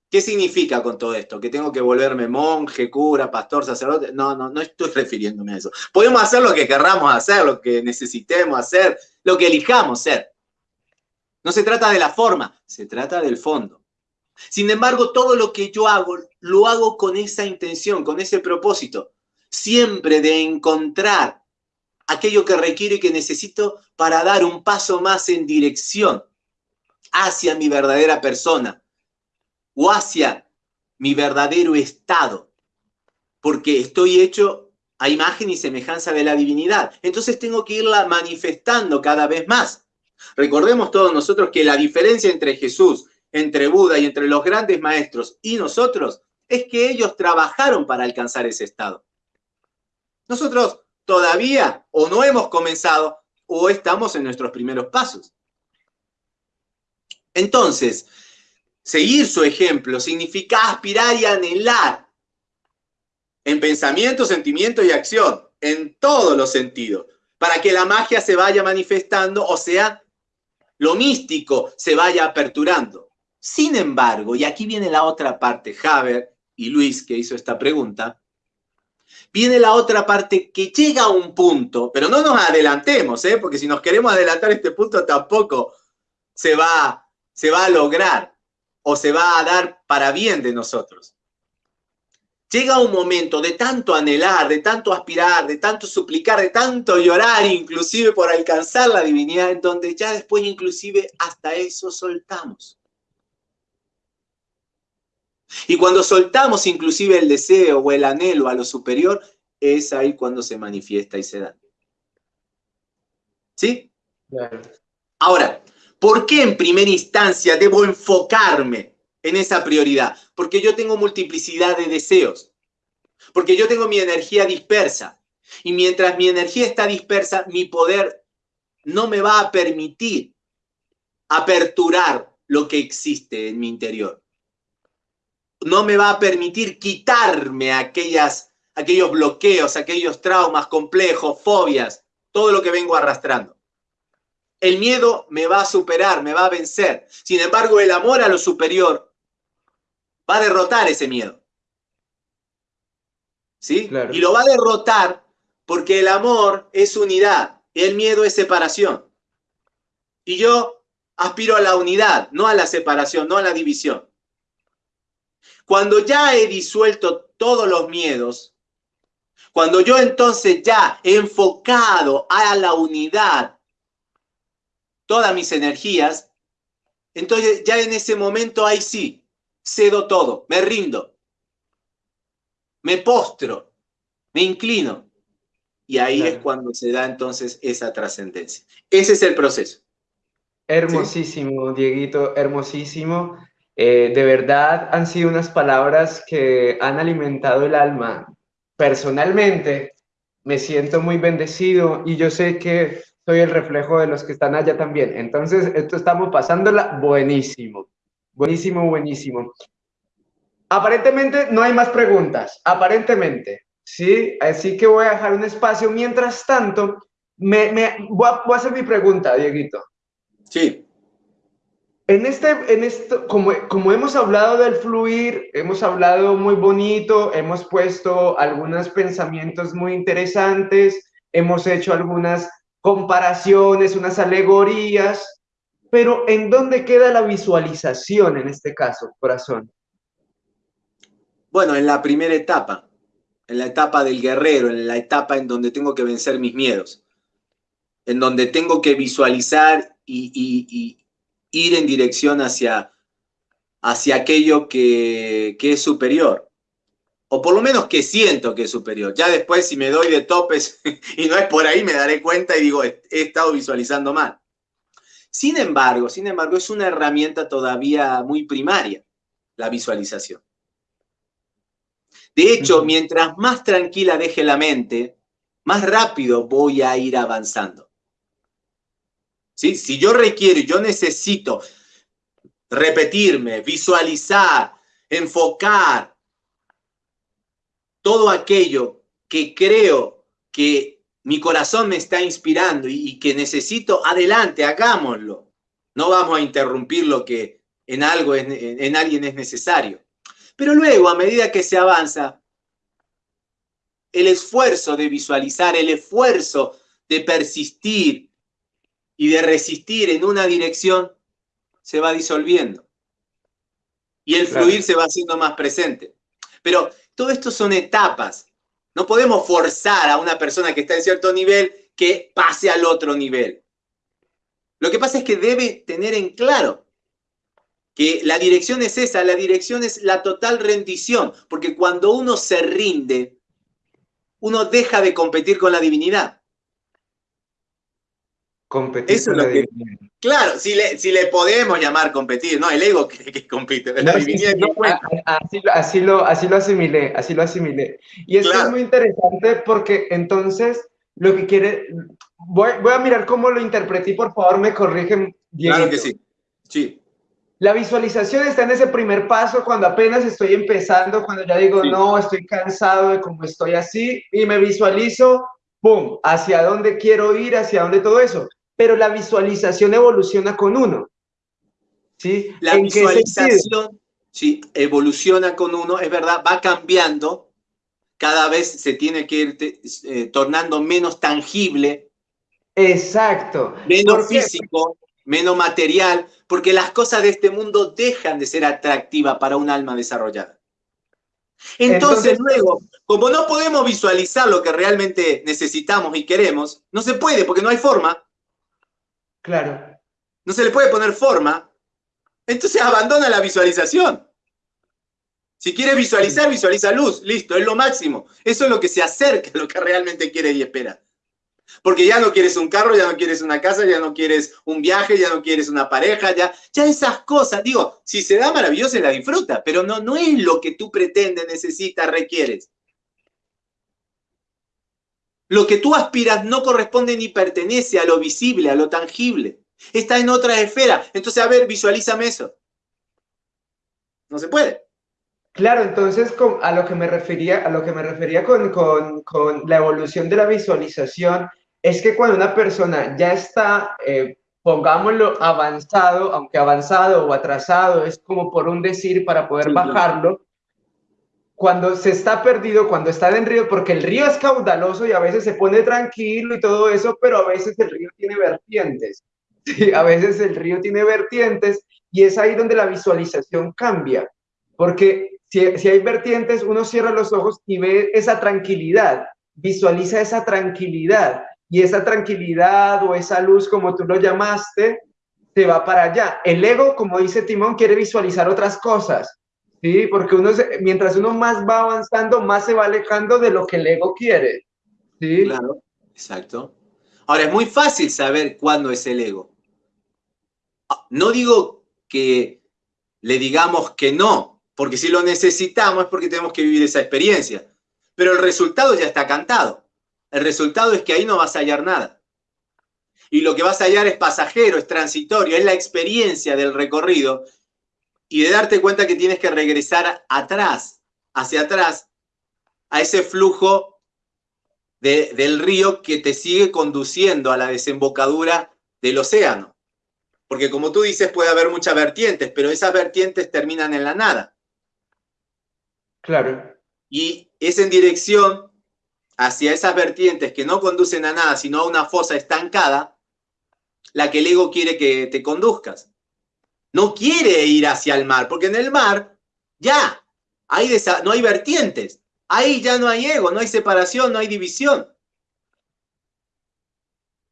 ¿Qué significa con todo esto? ¿Que tengo que volverme monje, cura, pastor, sacerdote? No, no, no estoy refiriéndome a eso. Podemos hacer lo que querramos hacer, lo que necesitemos hacer, lo que elijamos ser. No se trata de la forma, se trata del fondo. Sin embargo, todo lo que yo hago, lo hago con esa intención, con ese propósito, siempre de encontrar aquello que requiero y que necesito para dar un paso más en dirección hacia mi verdadera persona o hacia mi verdadero estado, porque estoy hecho a imagen y semejanza de la divinidad. Entonces tengo que irla manifestando cada vez más. Recordemos todos nosotros que la diferencia entre Jesús, entre Buda y entre los grandes maestros y nosotros es que ellos trabajaron para alcanzar ese estado. Nosotros todavía o no hemos comenzado o estamos en nuestros primeros pasos. Entonces, seguir su ejemplo significa aspirar y anhelar en pensamiento, sentimiento y acción, en todos los sentidos, para que la magia se vaya manifestando, o sea, lo místico se vaya aperturando. Sin embargo, y aquí viene la otra parte, Haber y Luis que hizo esta pregunta, viene la otra parte que llega a un punto, pero no nos adelantemos, ¿eh? porque si nos queremos adelantar este punto tampoco se va, se va a lograr o se va a dar para bien de nosotros. Llega un momento de tanto anhelar, de tanto aspirar, de tanto suplicar, de tanto llorar, inclusive por alcanzar la divinidad, en donde ya después inclusive hasta eso soltamos. Y cuando soltamos inclusive el deseo o el anhelo a lo superior, es ahí cuando se manifiesta y se da. ¿Sí? Ahora, ¿por qué en primera instancia debo enfocarme en esa prioridad? Porque yo tengo multiplicidad de deseos, porque yo tengo mi energía dispersa. Y mientras mi energía está dispersa, mi poder no me va a permitir aperturar lo que existe en mi interior. No me va a permitir quitarme aquellas, aquellos bloqueos, aquellos traumas complejos, fobias todo lo que vengo arrastrando. El miedo me va a superar, me va a vencer. Sin embargo, el amor a lo superior va a derrotar ese miedo. ¿Sí? Y lo va a derrotar porque el amor es unidad, el miedo es separación. Y yo aspiro a la unidad, no a la separación, no a la división. Cuando ya he disuelto todos los miedos, cuando yo entonces ya he enfocado a la unidad todas mis energías, entonces ya en ese momento ahí sí, cedo todo, me rindo, me postro, me inclino. Y ahí es cuando se da entonces esa trascendencia. Ese es el proceso. Hermosísimo, Dieguito, hermosísimo. Eh, de verdad han sido unas palabras que han alimentado el alma. Personalmente me siento muy bendecido y yo sé que soy el reflejo de los que están allá también. Entonces, esto estamos pasándola buenísimo, buenísimo, buenísimo. Aparentemente no hay más preguntas, aparentemente, ¿sí? Así que voy a dejar un espacio. Mientras tanto, me, voy, a, voy a hacer mi pregunta, Dieguito. Sí. En, este, en esto, como, como hemos hablado del fluir, hemos hablado muy bonito, hemos puesto algunos pensamientos muy interesantes, hemos hecho algunas comparaciones, unas alegorías, pero ¿en dónde queda la visualización en este caso, corazón? Bueno, en la primera etapa, en la etapa del guerrero, en la etapa en donde tengo que vencer mis miedos, en donde tengo que visualizar y ir en dirección hacia, hacia aquello que, es superior. O por lo menos que siento que es superior. Ya después si me doy de topes y no es por ahí, me daré cuenta y digo, he, estado visualizando mal. Sin embargo, sin embargo, es una herramienta todavía muy primaria, la visualización. De hecho, mientras más tranquila deje la mente, más rápido voy a ir avanzando. Si yo requiero, yo necesito repetirme, visualizar, enfocar todo aquello que creo que mi corazón me está inspirando y, que necesito, adelante, hagámoslo. No vamos a interrumpir lo que en algo, en alguien es necesario. Pero luego, a medida que se avanza, el esfuerzo de visualizar, el esfuerzo de persistir, y de resistir en una dirección se va disolviendo. Y el fluir se va haciendo más presente. Pero todo esto son etapas. No podemos forzar a una persona que está en cierto nivel que pase al otro nivel. Lo que pasa es que debe tener en claro que la dirección es esa, la dirección es la total rendición, porque cuando uno se rinde, uno deja de competir con la divinidad. Competir Claro, si le, si le podemos llamar competir, ¿no? El ego que, que compite. así, lo, así lo asimilé, así lo asimilé. Y esto es muy interesante porque entonces lo que quiere... Voy, voy a mirar cómo lo interpreté por favor me corrigen. Claro que sí, sí. La visualización está en ese primer paso cuando apenas estoy empezando, cuando ya digo, no, estoy cansado de cómo estoy así, y me visualizo, ¡pum!, hacia dónde quiero ir, hacia dónde todo eso pero la visualización evoluciona con uno. ¿Sí? La visualización sí, evoluciona con uno, es verdad, va cambiando, cada vez se tiene que ir eh, tornando menos tangible. Exacto. Menos físico, menos material, porque las cosas de este mundo dejan de ser atractivas para un alma desarrollada. Entonces, luego, como no podemos visualizar lo que realmente necesitamos y queremos, no se puede porque no hay forma, Claro. No se le puede poner forma. Entonces abandona la visualización. Si quiere visualizar, visualiza luz. Listo, es lo máximo. Eso es lo que se acerca a lo que realmente quiere y espera. Porque ya no quieres un carro, ya no quieres una casa, ya no quieres un viaje, ya no quieres una pareja, ya, ya esas cosas. Digo, si se da maravilloso, la disfruta, pero no, no es lo que tú pretendes, necesitas, requieres. Lo que tú aspiras no corresponde ni pertenece a lo visible, a lo tangible. Está en otra esfera. Entonces, a ver, visualízame eso. No se puede. Claro, entonces a lo que me refería, a lo que me refería con, con, la evolución de la visualización es que cuando una persona ya está, eh, pongámoslo, avanzado, aunque avanzado o atrasado, es como por un decir para poder bajarlo, cuando se está perdido, cuando está en río, porque el río es caudaloso y a veces se pone tranquilo y todo eso, pero a veces el río tiene vertientes. Sí, a veces el río tiene vertientes y es ahí donde la visualización cambia, porque si, si hay vertientes, uno cierra los ojos y ve esa tranquilidad, visualiza esa tranquilidad y esa tranquilidad o esa luz, como tú lo llamaste, se va para allá. El ego, como dice Timón, quiere visualizar otras cosas, ¿sí? Porque uno, mientras uno más va avanzando, más se va alejando de lo que el ego quiere, ¿sí? Claro, exacto. Ahora, es muy fácil saber cuándo es el ego. No digo que le digamos que no, porque si lo necesitamos es porque tenemos que vivir esa experiencia. Pero el resultado ya está cantado. El resultado es que ahí no vas a hallar nada. Y lo que vas a hallar es pasajero, es transitorio, es la experiencia del recorrido y de darte cuenta que tienes que regresar atrás, hacia atrás, a ese flujo del río que te sigue conduciendo a la desembocadura del océano. Porque como tú dices, puede haber muchas vertientes, pero esas vertientes terminan en la nada. Claro. Y es en dirección hacia esas vertientes que no conducen a nada, sino a una fosa estancada, la que el ego quiere que te conduzcas. No quiere ir hacia el mar, porque en el mar ya hay no hay vertientes. Ahí ya no hay ego, no hay separación, no hay división.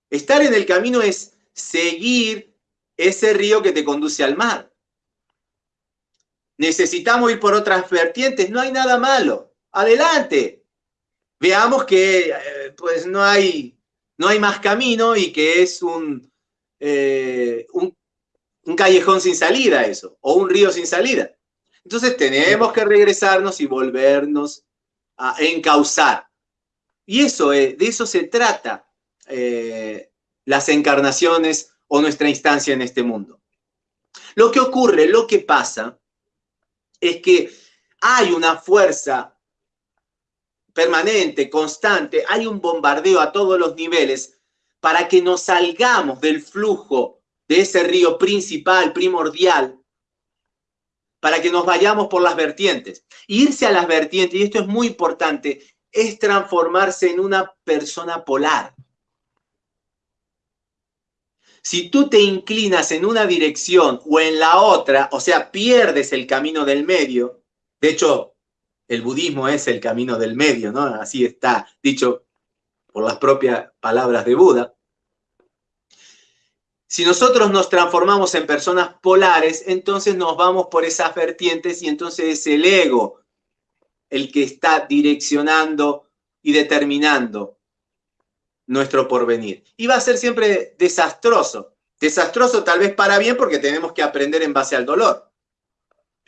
Estar en el camino es seguir ese río que te conduce al mar. Necesitamos ir por otras vertientes, no hay nada malo. Adelante, veamos que eh, pues no hay, no hay más camino y que es un, eh, un, un, callejón sin salida eso, o un río sin salida. Entonces tenemos que regresarnos y volvernos a encauzar. Y eso, de eso se trata eh, las encarnaciones o nuestra instancia en este mundo. Lo que ocurre, lo que pasa, es que hay una fuerza permanente, constante, hay un bombardeo a todos los niveles para que nos salgamos del flujo de ese río principal, primordial, para que nos vayamos por las vertientes. Irse a las vertientes, y esto es muy importante, es transformarse en una persona polar. Si tú te inclinas en una dirección o en la otra, o sea, pierdes el camino del medio, de hecho, el budismo es el camino del medio, ¿no? Así está dicho por las propias palabras de Buda. Si nosotros nos transformamos en personas polares, entonces nos vamos por esas vertientes y entonces es el ego el que está direccionando y determinando nuestro porvenir. Y va a ser siempre desastroso. Desastroso tal vez para bien porque tenemos que aprender en base al dolor.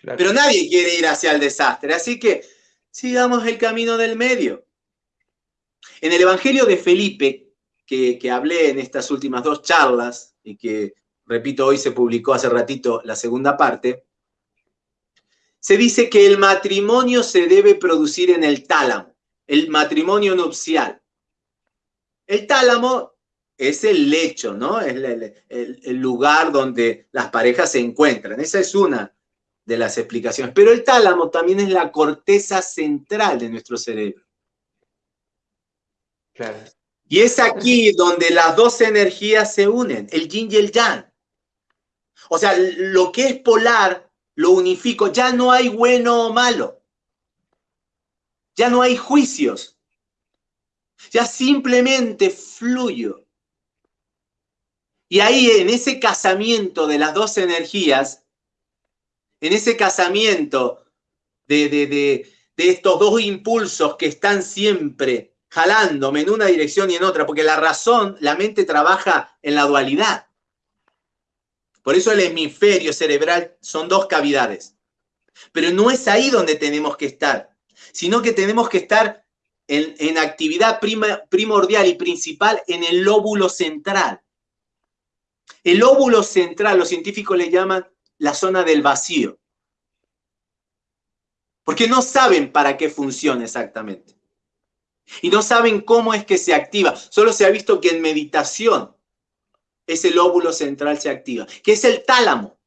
Pero nadie quiere ir hacia el desastre, así que sigamos el camino del medio. En el Evangelio de Felipe, que, que hablé en estas últimas dos charlas, y que, repito, hoy se publicó hace ratito la segunda parte, se dice que el matrimonio se debe producir en el tálamo, el matrimonio nupcial. El tálamo es el lecho, ¿no? Es el, el, lugar donde las parejas se encuentran. Esa es una de las explicaciones. Pero el tálamo también es la corteza central de nuestro cerebro. Y es aquí donde las dos energías se unen, el yin y el yang. O sea, lo que es polar lo unifico, ya no hay bueno o malo. Ya no hay juicios. Ya simplemente fluyo. Y ahí en ese casamiento de las dos energías en ese casamiento de, estos dos impulsos que están siempre jalándome en una dirección y en otra, porque la razón, la mente trabaja en la dualidad. Por eso el hemisferio cerebral son dos cavidades. Pero no es ahí donde tenemos que estar, sino que tenemos que estar en, en actividad primordial y principal en el lóbulo central. El lóbulo central, los científicos le llaman la zona del vacío. Porque no saben para qué funciona exactamente. Y no saben cómo es que se activa. Solo se ha visto que en meditación ese lóbulo central se activa, que es el tálamo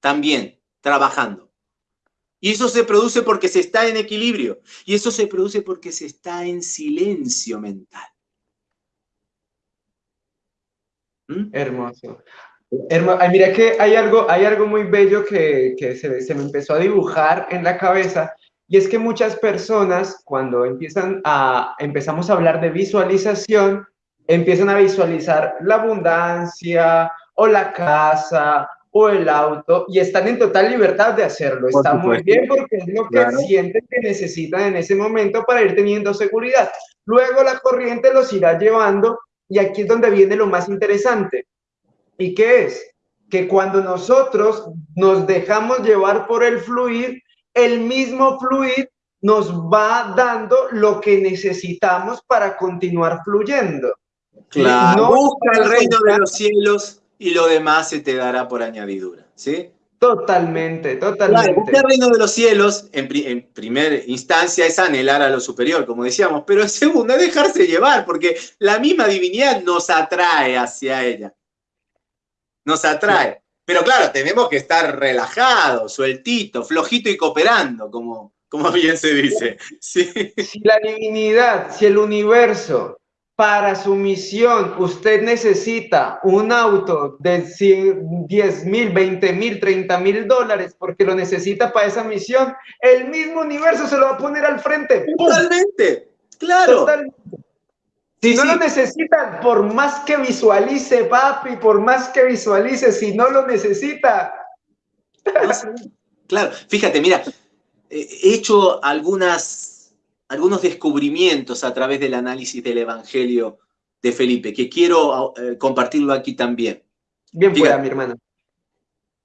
también trabajando. Y eso se produce porque se está en equilibrio. Y eso se produce porque se está en silencio mental. ¿Mm? Hermoso. Hermoso. mira que hay algo, hay algo muy bello que, se, me empezó a dibujar en la cabeza y es que muchas personas cuando empiezan a, empezamos a hablar de visualización, empiezan a visualizar la abundancia o la casa o el auto y están en total libertad de hacerlo. Está muy bien porque es lo que sienten que necesitan en ese momento para ir teniendo seguridad. Luego la corriente los irá llevando y aquí es donde viene lo más interesante. ¿Y qué es? Que cuando nosotros nos dejamos llevar por el fluir, el mismo fluir nos va dando lo que necesitamos para continuar fluyendo. Claro, busca el reino de los cielos y lo demás se te dará por añadidura, ¿sí? Totalmente, totalmente. buscar el reino de los cielos, en, en primera instancia, es anhelar a lo superior, como decíamos, pero en segunda, dejarse llevar, porque la misma divinidad nos atrae hacia ella. Nos atrae. Pero claro, tenemos que estar relajados, sueltitos, flojito y cooperando, como, como bien se dice. Si la divinidad, si el universo, para su misión, usted necesita un auto de 10 mil, 20 mil, 30 mil dólares porque lo necesita para esa misión, el mismo universo se lo va a poner al frente. Totalmente, claro. Totalmente. Si no lo necesitan, por más que visualice, papi, por más que visualice, si no lo necesita. claro, fíjate, mira, he hecho algunas, algunos descubrimientos a través del análisis del Evangelio de Felipe, que quiero eh, compartirlo aquí también. Bien fuera, mi hermano.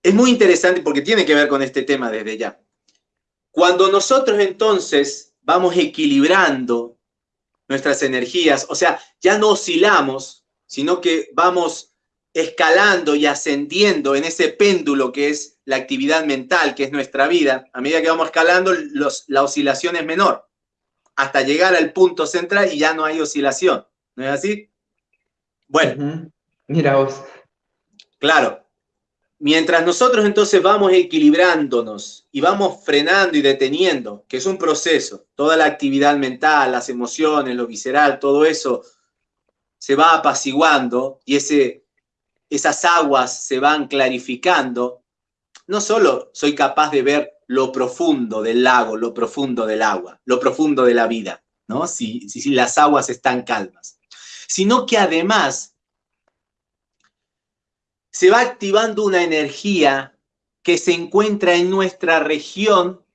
Es muy interesante porque tiene que ver con este tema desde ya. Cuando nosotros entonces vamos equilibrando nuestras energías, o sea, ya no oscilamos, sino que vamos escalando y ascendiendo en ese péndulo que es la actividad mental, que es nuestra vida, a medida que vamos escalando, la oscilación es menor, hasta llegar al punto central y ya no hay oscilación. ¿No es así? Bueno. Mira vos. Claro, Mientras nosotros entonces vamos equilibrándonos y vamos frenando y deteniendo, que es un proceso, toda la actividad mental, las emociones, lo visceral, todo eso se va apaciguando y ese, esas aguas se van clarificando, no solo soy capaz de ver lo profundo del lago, lo profundo del agua, lo profundo de la vida, ¿no? Si, si, si las aguas están calmas, sino que además se va activando una energía que se encuentra en nuestra región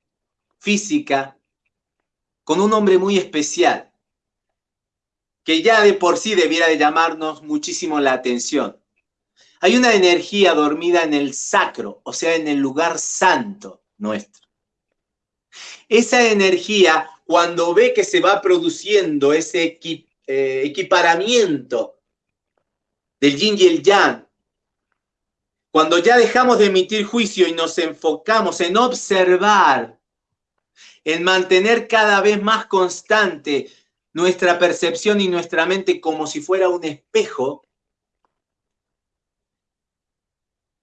física con un hombre muy especial, que ya de por sí debiera de llamarnos muchísimo la atención. Hay una energía dormida en el sacro, o sea, en el lugar santo nuestro. Esa energía, cuando ve que se va produciendo ese eh, equiparamiento del yin y el yang, cuando ya dejamos de emitir juicio y nos enfocamos en observar, en mantener cada vez más constante nuestra percepción y nuestra mente como si fuera un espejo,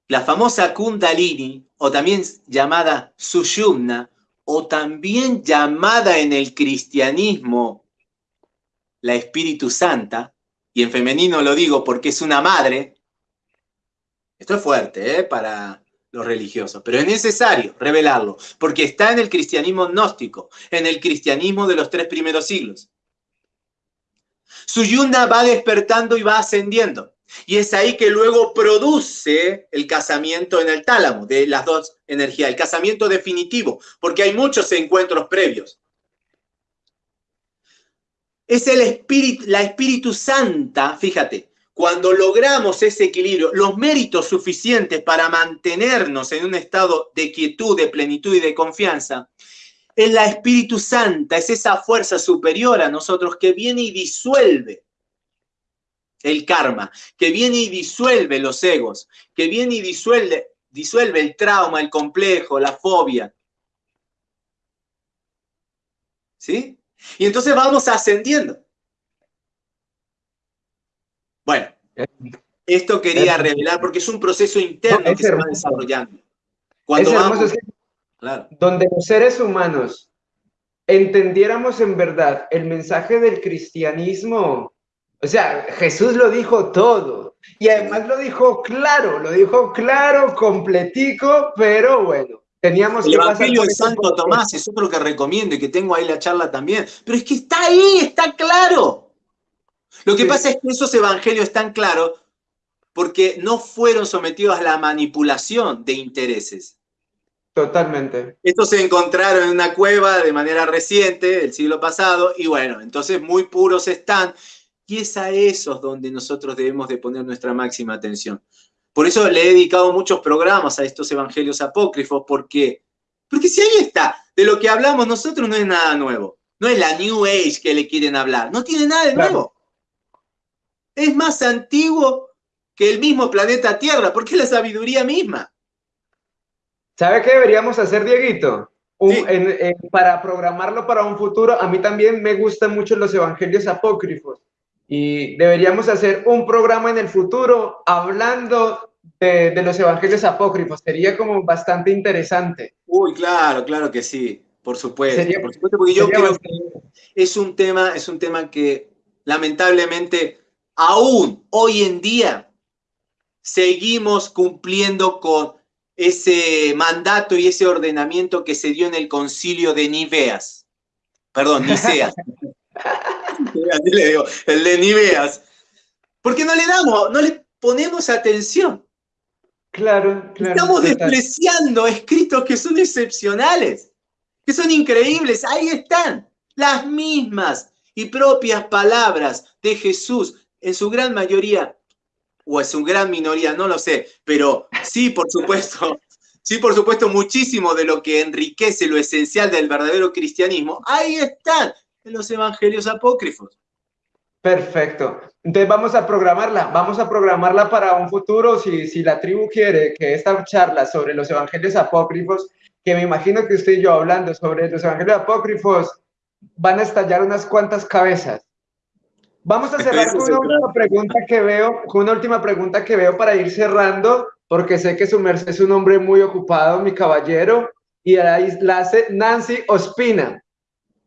la famosa Kundalini, o también llamada Sushumna, o también llamada en el cristianismo la Espíritu Santa, y en femenino lo digo porque es una madre, esto es fuerte ¿eh? para los religiosos, pero es necesario revelarlo, porque está en el cristianismo gnóstico, en el cristianismo de los tres primeros siglos. Su yuna va despertando y va ascendiendo. Y es ahí que luego produce el casamiento en el tálamo de las dos energías, el casamiento definitivo, porque hay muchos encuentros previos. Es el espíritu, la Espíritu Santa, fíjate, cuando logramos ese equilibrio, los méritos suficientes para mantenernos en un estado de quietud, de plenitud y de confianza, es la Espíritu Santa, es esa fuerza superior a nosotros que viene y disuelve el karma, que viene y disuelve los egos, que viene y disuelve, disuelve el trauma, el complejo, la fobia. ¿Sí? Y entonces vamos ascendiendo. Bueno, esto quería revelar porque es un proceso interno que se va desarrollando. Cuando vamos, donde los seres humanos entendiéramos en verdad el mensaje del cristianismo, o sea, Jesús lo dijo todo. Y además lo dijo claro, lo dijo claro, completico, pero bueno, teníamos el Evangelio de Santo Tomás es otro que recomiendo y que tengo ahí la charla también, pero es que está ahí, está claro. Lo que pasa es que esos evangelios están claros porque no fueron sometidos a la manipulación de intereses. Totalmente. Estos se encontraron en una cueva de manera reciente, del siglo pasado, y bueno, entonces muy puros están. Y es a esos donde nosotros debemos de poner nuestra máxima atención. Por eso le he dedicado muchos programas a estos evangelios apócrifos, porque, porque si ahí está, de lo que hablamos nosotros no es nada nuevo. No es la New Age que le quieren hablar, no tiene nada de nuevo. Es más antiguo que el mismo planeta Tierra, porque es la sabiduría misma. ¿Sabe qué deberíamos hacer, Dieguito? para programarlo para un futuro, a mí también me gustan mucho los evangelios apócrifos y deberíamos hacer un programa en el futuro hablando de, los evangelios apócrifos. Sería como bastante interesante. Uy, claro, claro que sí, por supuesto. por supuesto porque yo creo que es un tema, es un tema que lamentablemente aún hoy en día seguimos cumpliendo con ese mandato y ese ordenamiento que se dio en el concilio de Niveas. Perdón, Niceas. Así le digo, el de Niveas. Porque no le damos, no le ponemos atención. Claro, claro. Estamos despreciando escritos que son excepcionales, que son increíbles. Ahí están las mismas y propias palabras de Jesús, en su gran mayoría o es una gran minoría, no lo sé, pero sí, por supuesto, sí, por supuesto, muchísimo de lo que enriquece lo esencial del verdadero cristianismo, ahí están, en los evangelios apócrifos. Perfecto. Entonces vamos a programarla, vamos a programarla para un futuro, si, si la tribu quiere que esta charla sobre los evangelios apócrifos, que me imagino que usted y yo hablando sobre los evangelios apócrifos, van a estallar unas cuantas cabezas. Vamos a cerrar con una última pregunta que veo, con una última pregunta que veo para ir cerrando, porque sé que su merced es un hombre muy ocupado, mi caballero, y ahí la hace Nancy Ospina.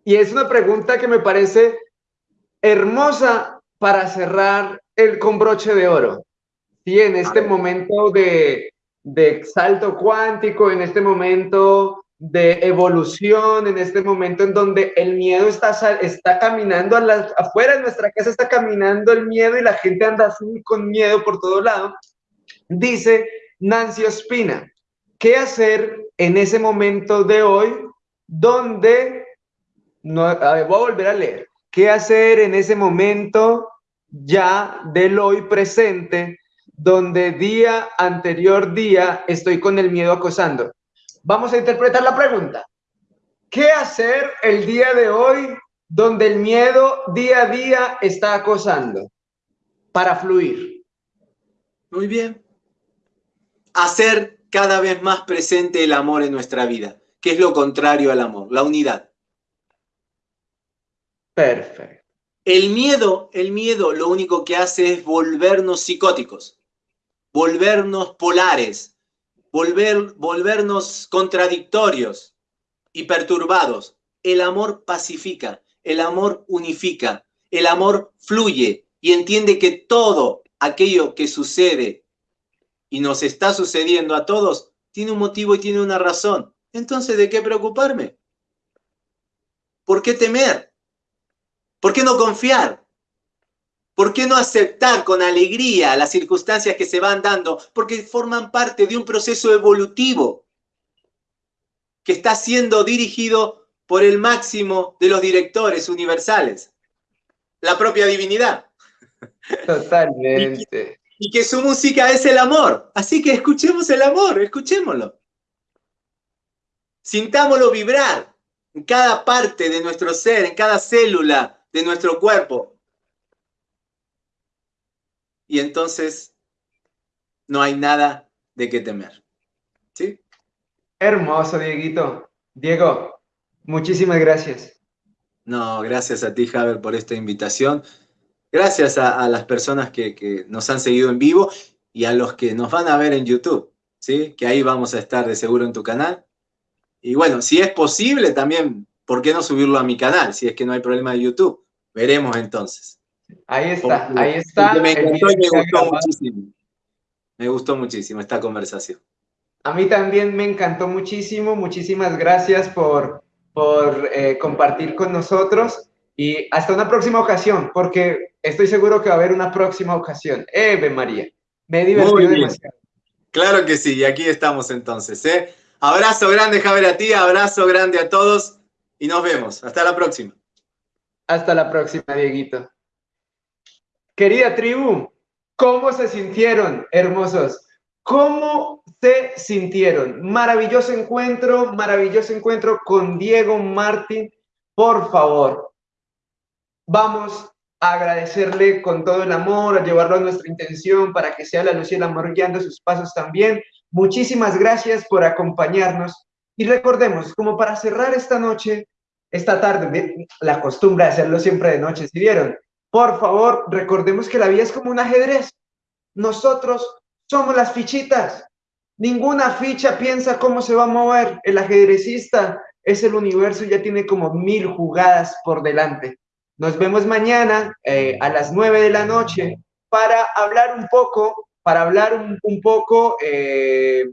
Y es una pregunta que me parece hermosa para cerrar el con broche de oro. Sí, en este momento de, de salto cuántico, en este momento de evolución en este momento en donde el miedo está, está caminando a afuera de nuestra casa, está caminando el miedo y la gente anda así con miedo por todo lado. Dice Nancy Ospina, ¿qué hacer en ese momento de hoy donde, no, voy a volver a leer, ¿qué hacer en ese momento ya del hoy presente donde día anterior día estoy con el miedo acosando? Vamos a interpretar la pregunta. ¿Qué hacer el día de hoy donde el miedo día a día está acosando para fluir? Muy bien. Hacer cada vez más presente el amor en nuestra vida, que es lo contrario al amor, la unidad. Perfecto. El miedo, el miedo lo único que hace es volvernos psicóticos, volvernos polares, volver, volvernos contradictorios y perturbados. El amor pacifica, el amor unifica, el amor fluye y entiende que todo aquello que sucede y nos está sucediendo a todos tiene un motivo y tiene una razón. Entonces, ¿de qué preocuparme? ¿Por qué temer? ¿Por qué no confiar? ¿Por qué no aceptar con alegría las circunstancias que se van dando? Porque forman parte de un proceso evolutivo que está siendo dirigido por el máximo de los directores universales, la propia divinidad. Totalmente. Y que, su música es el amor. Así que escuchemos el amor, escuchémoslo. Sintámoslo vibrar en cada parte de nuestro ser, en cada célula de nuestro cuerpo y entonces no hay nada de qué temer. ¿Sí? Hermoso, Dieguito. Diego, muchísimas gracias. No, gracias a ti, Javier, por esta invitación. Gracias a, las personas que, nos han seguido en vivo y a los que nos van a ver en YouTube, ¿sí? Que ahí vamos a estar de seguro en tu canal. Y bueno, si es posible también, ¿por qué no subirlo a mi canal? Si es que no hay problema de YouTube. Veremos entonces. Ahí está, ahí está. Me encantó y me gustó muchísimo. Me gustó muchísimo esta conversación. A mí también me encantó muchísimo. Muchísimas gracias por, por eh, compartir con nosotros. Y hasta una próxima ocasión, porque estoy seguro que va a haber una próxima ocasión. Eve María, me he divertido demasiado. Claro que sí, y aquí estamos entonces. ¿eh? Abrazo grande, Javier, a ti, abrazo grande a todos y nos vemos. Hasta la próxima. Hasta la próxima, Dieguito. Querida tribu, ¿cómo se sintieron, hermosos? ¿Cómo se sintieron? Maravilloso encuentro, maravilloso encuentro con Diego Martín. Por favor, vamos a agradecerle con todo el amor, a llevarlo a nuestra intención para que sea la luz y el amor guiando sus pasos también. Muchísimas gracias por acompañarnos y recordemos, como para cerrar esta noche, esta tarde, la costumbre de hacerlo siempre de noche, si vieron, por favor, recordemos que la vida es como un ajedrez. Nosotros somos las fichitas. Ninguna ficha piensa cómo se va a mover. El ajedrecista es el universo y ya tiene como mil jugadas por delante. Nos vemos mañana eh, a las nueve de la noche para hablar un poco, para hablar un, poco eh,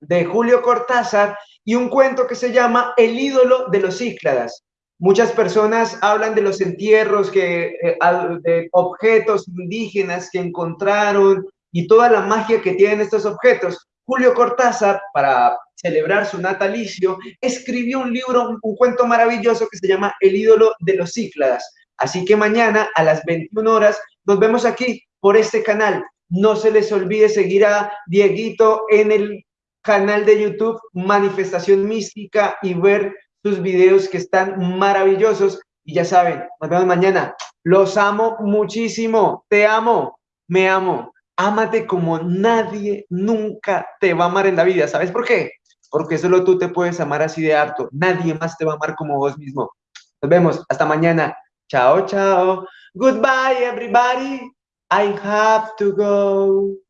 de Julio Cortázar y un cuento que se llama El ídolo de los Cícladas. Muchas personas hablan de los entierros, que, eh, de objetos indígenas que encontraron y toda la magia que tienen estos objetos. Julio Cortázar, para celebrar su natalicio, escribió un libro, un, cuento maravilloso que se llama El ídolo de los Cícladas. Así que mañana a las 21 horas nos vemos aquí por este canal. No se les olvide seguir a Dieguito en el canal de YouTube Manifestación Mística y ver sus videos que están maravillosos. Y ya saben, nos vemos mañana. Los amo muchísimo. Te amo. Me amo. Ámate como nadie nunca te va a amar en la vida. ¿Sabes por qué? Porque solo tú te puedes amar así de harto. Nadie más te va a amar como vos mismo. Nos vemos. Hasta mañana. Chao, chao. Goodbye, everybody. I have to go.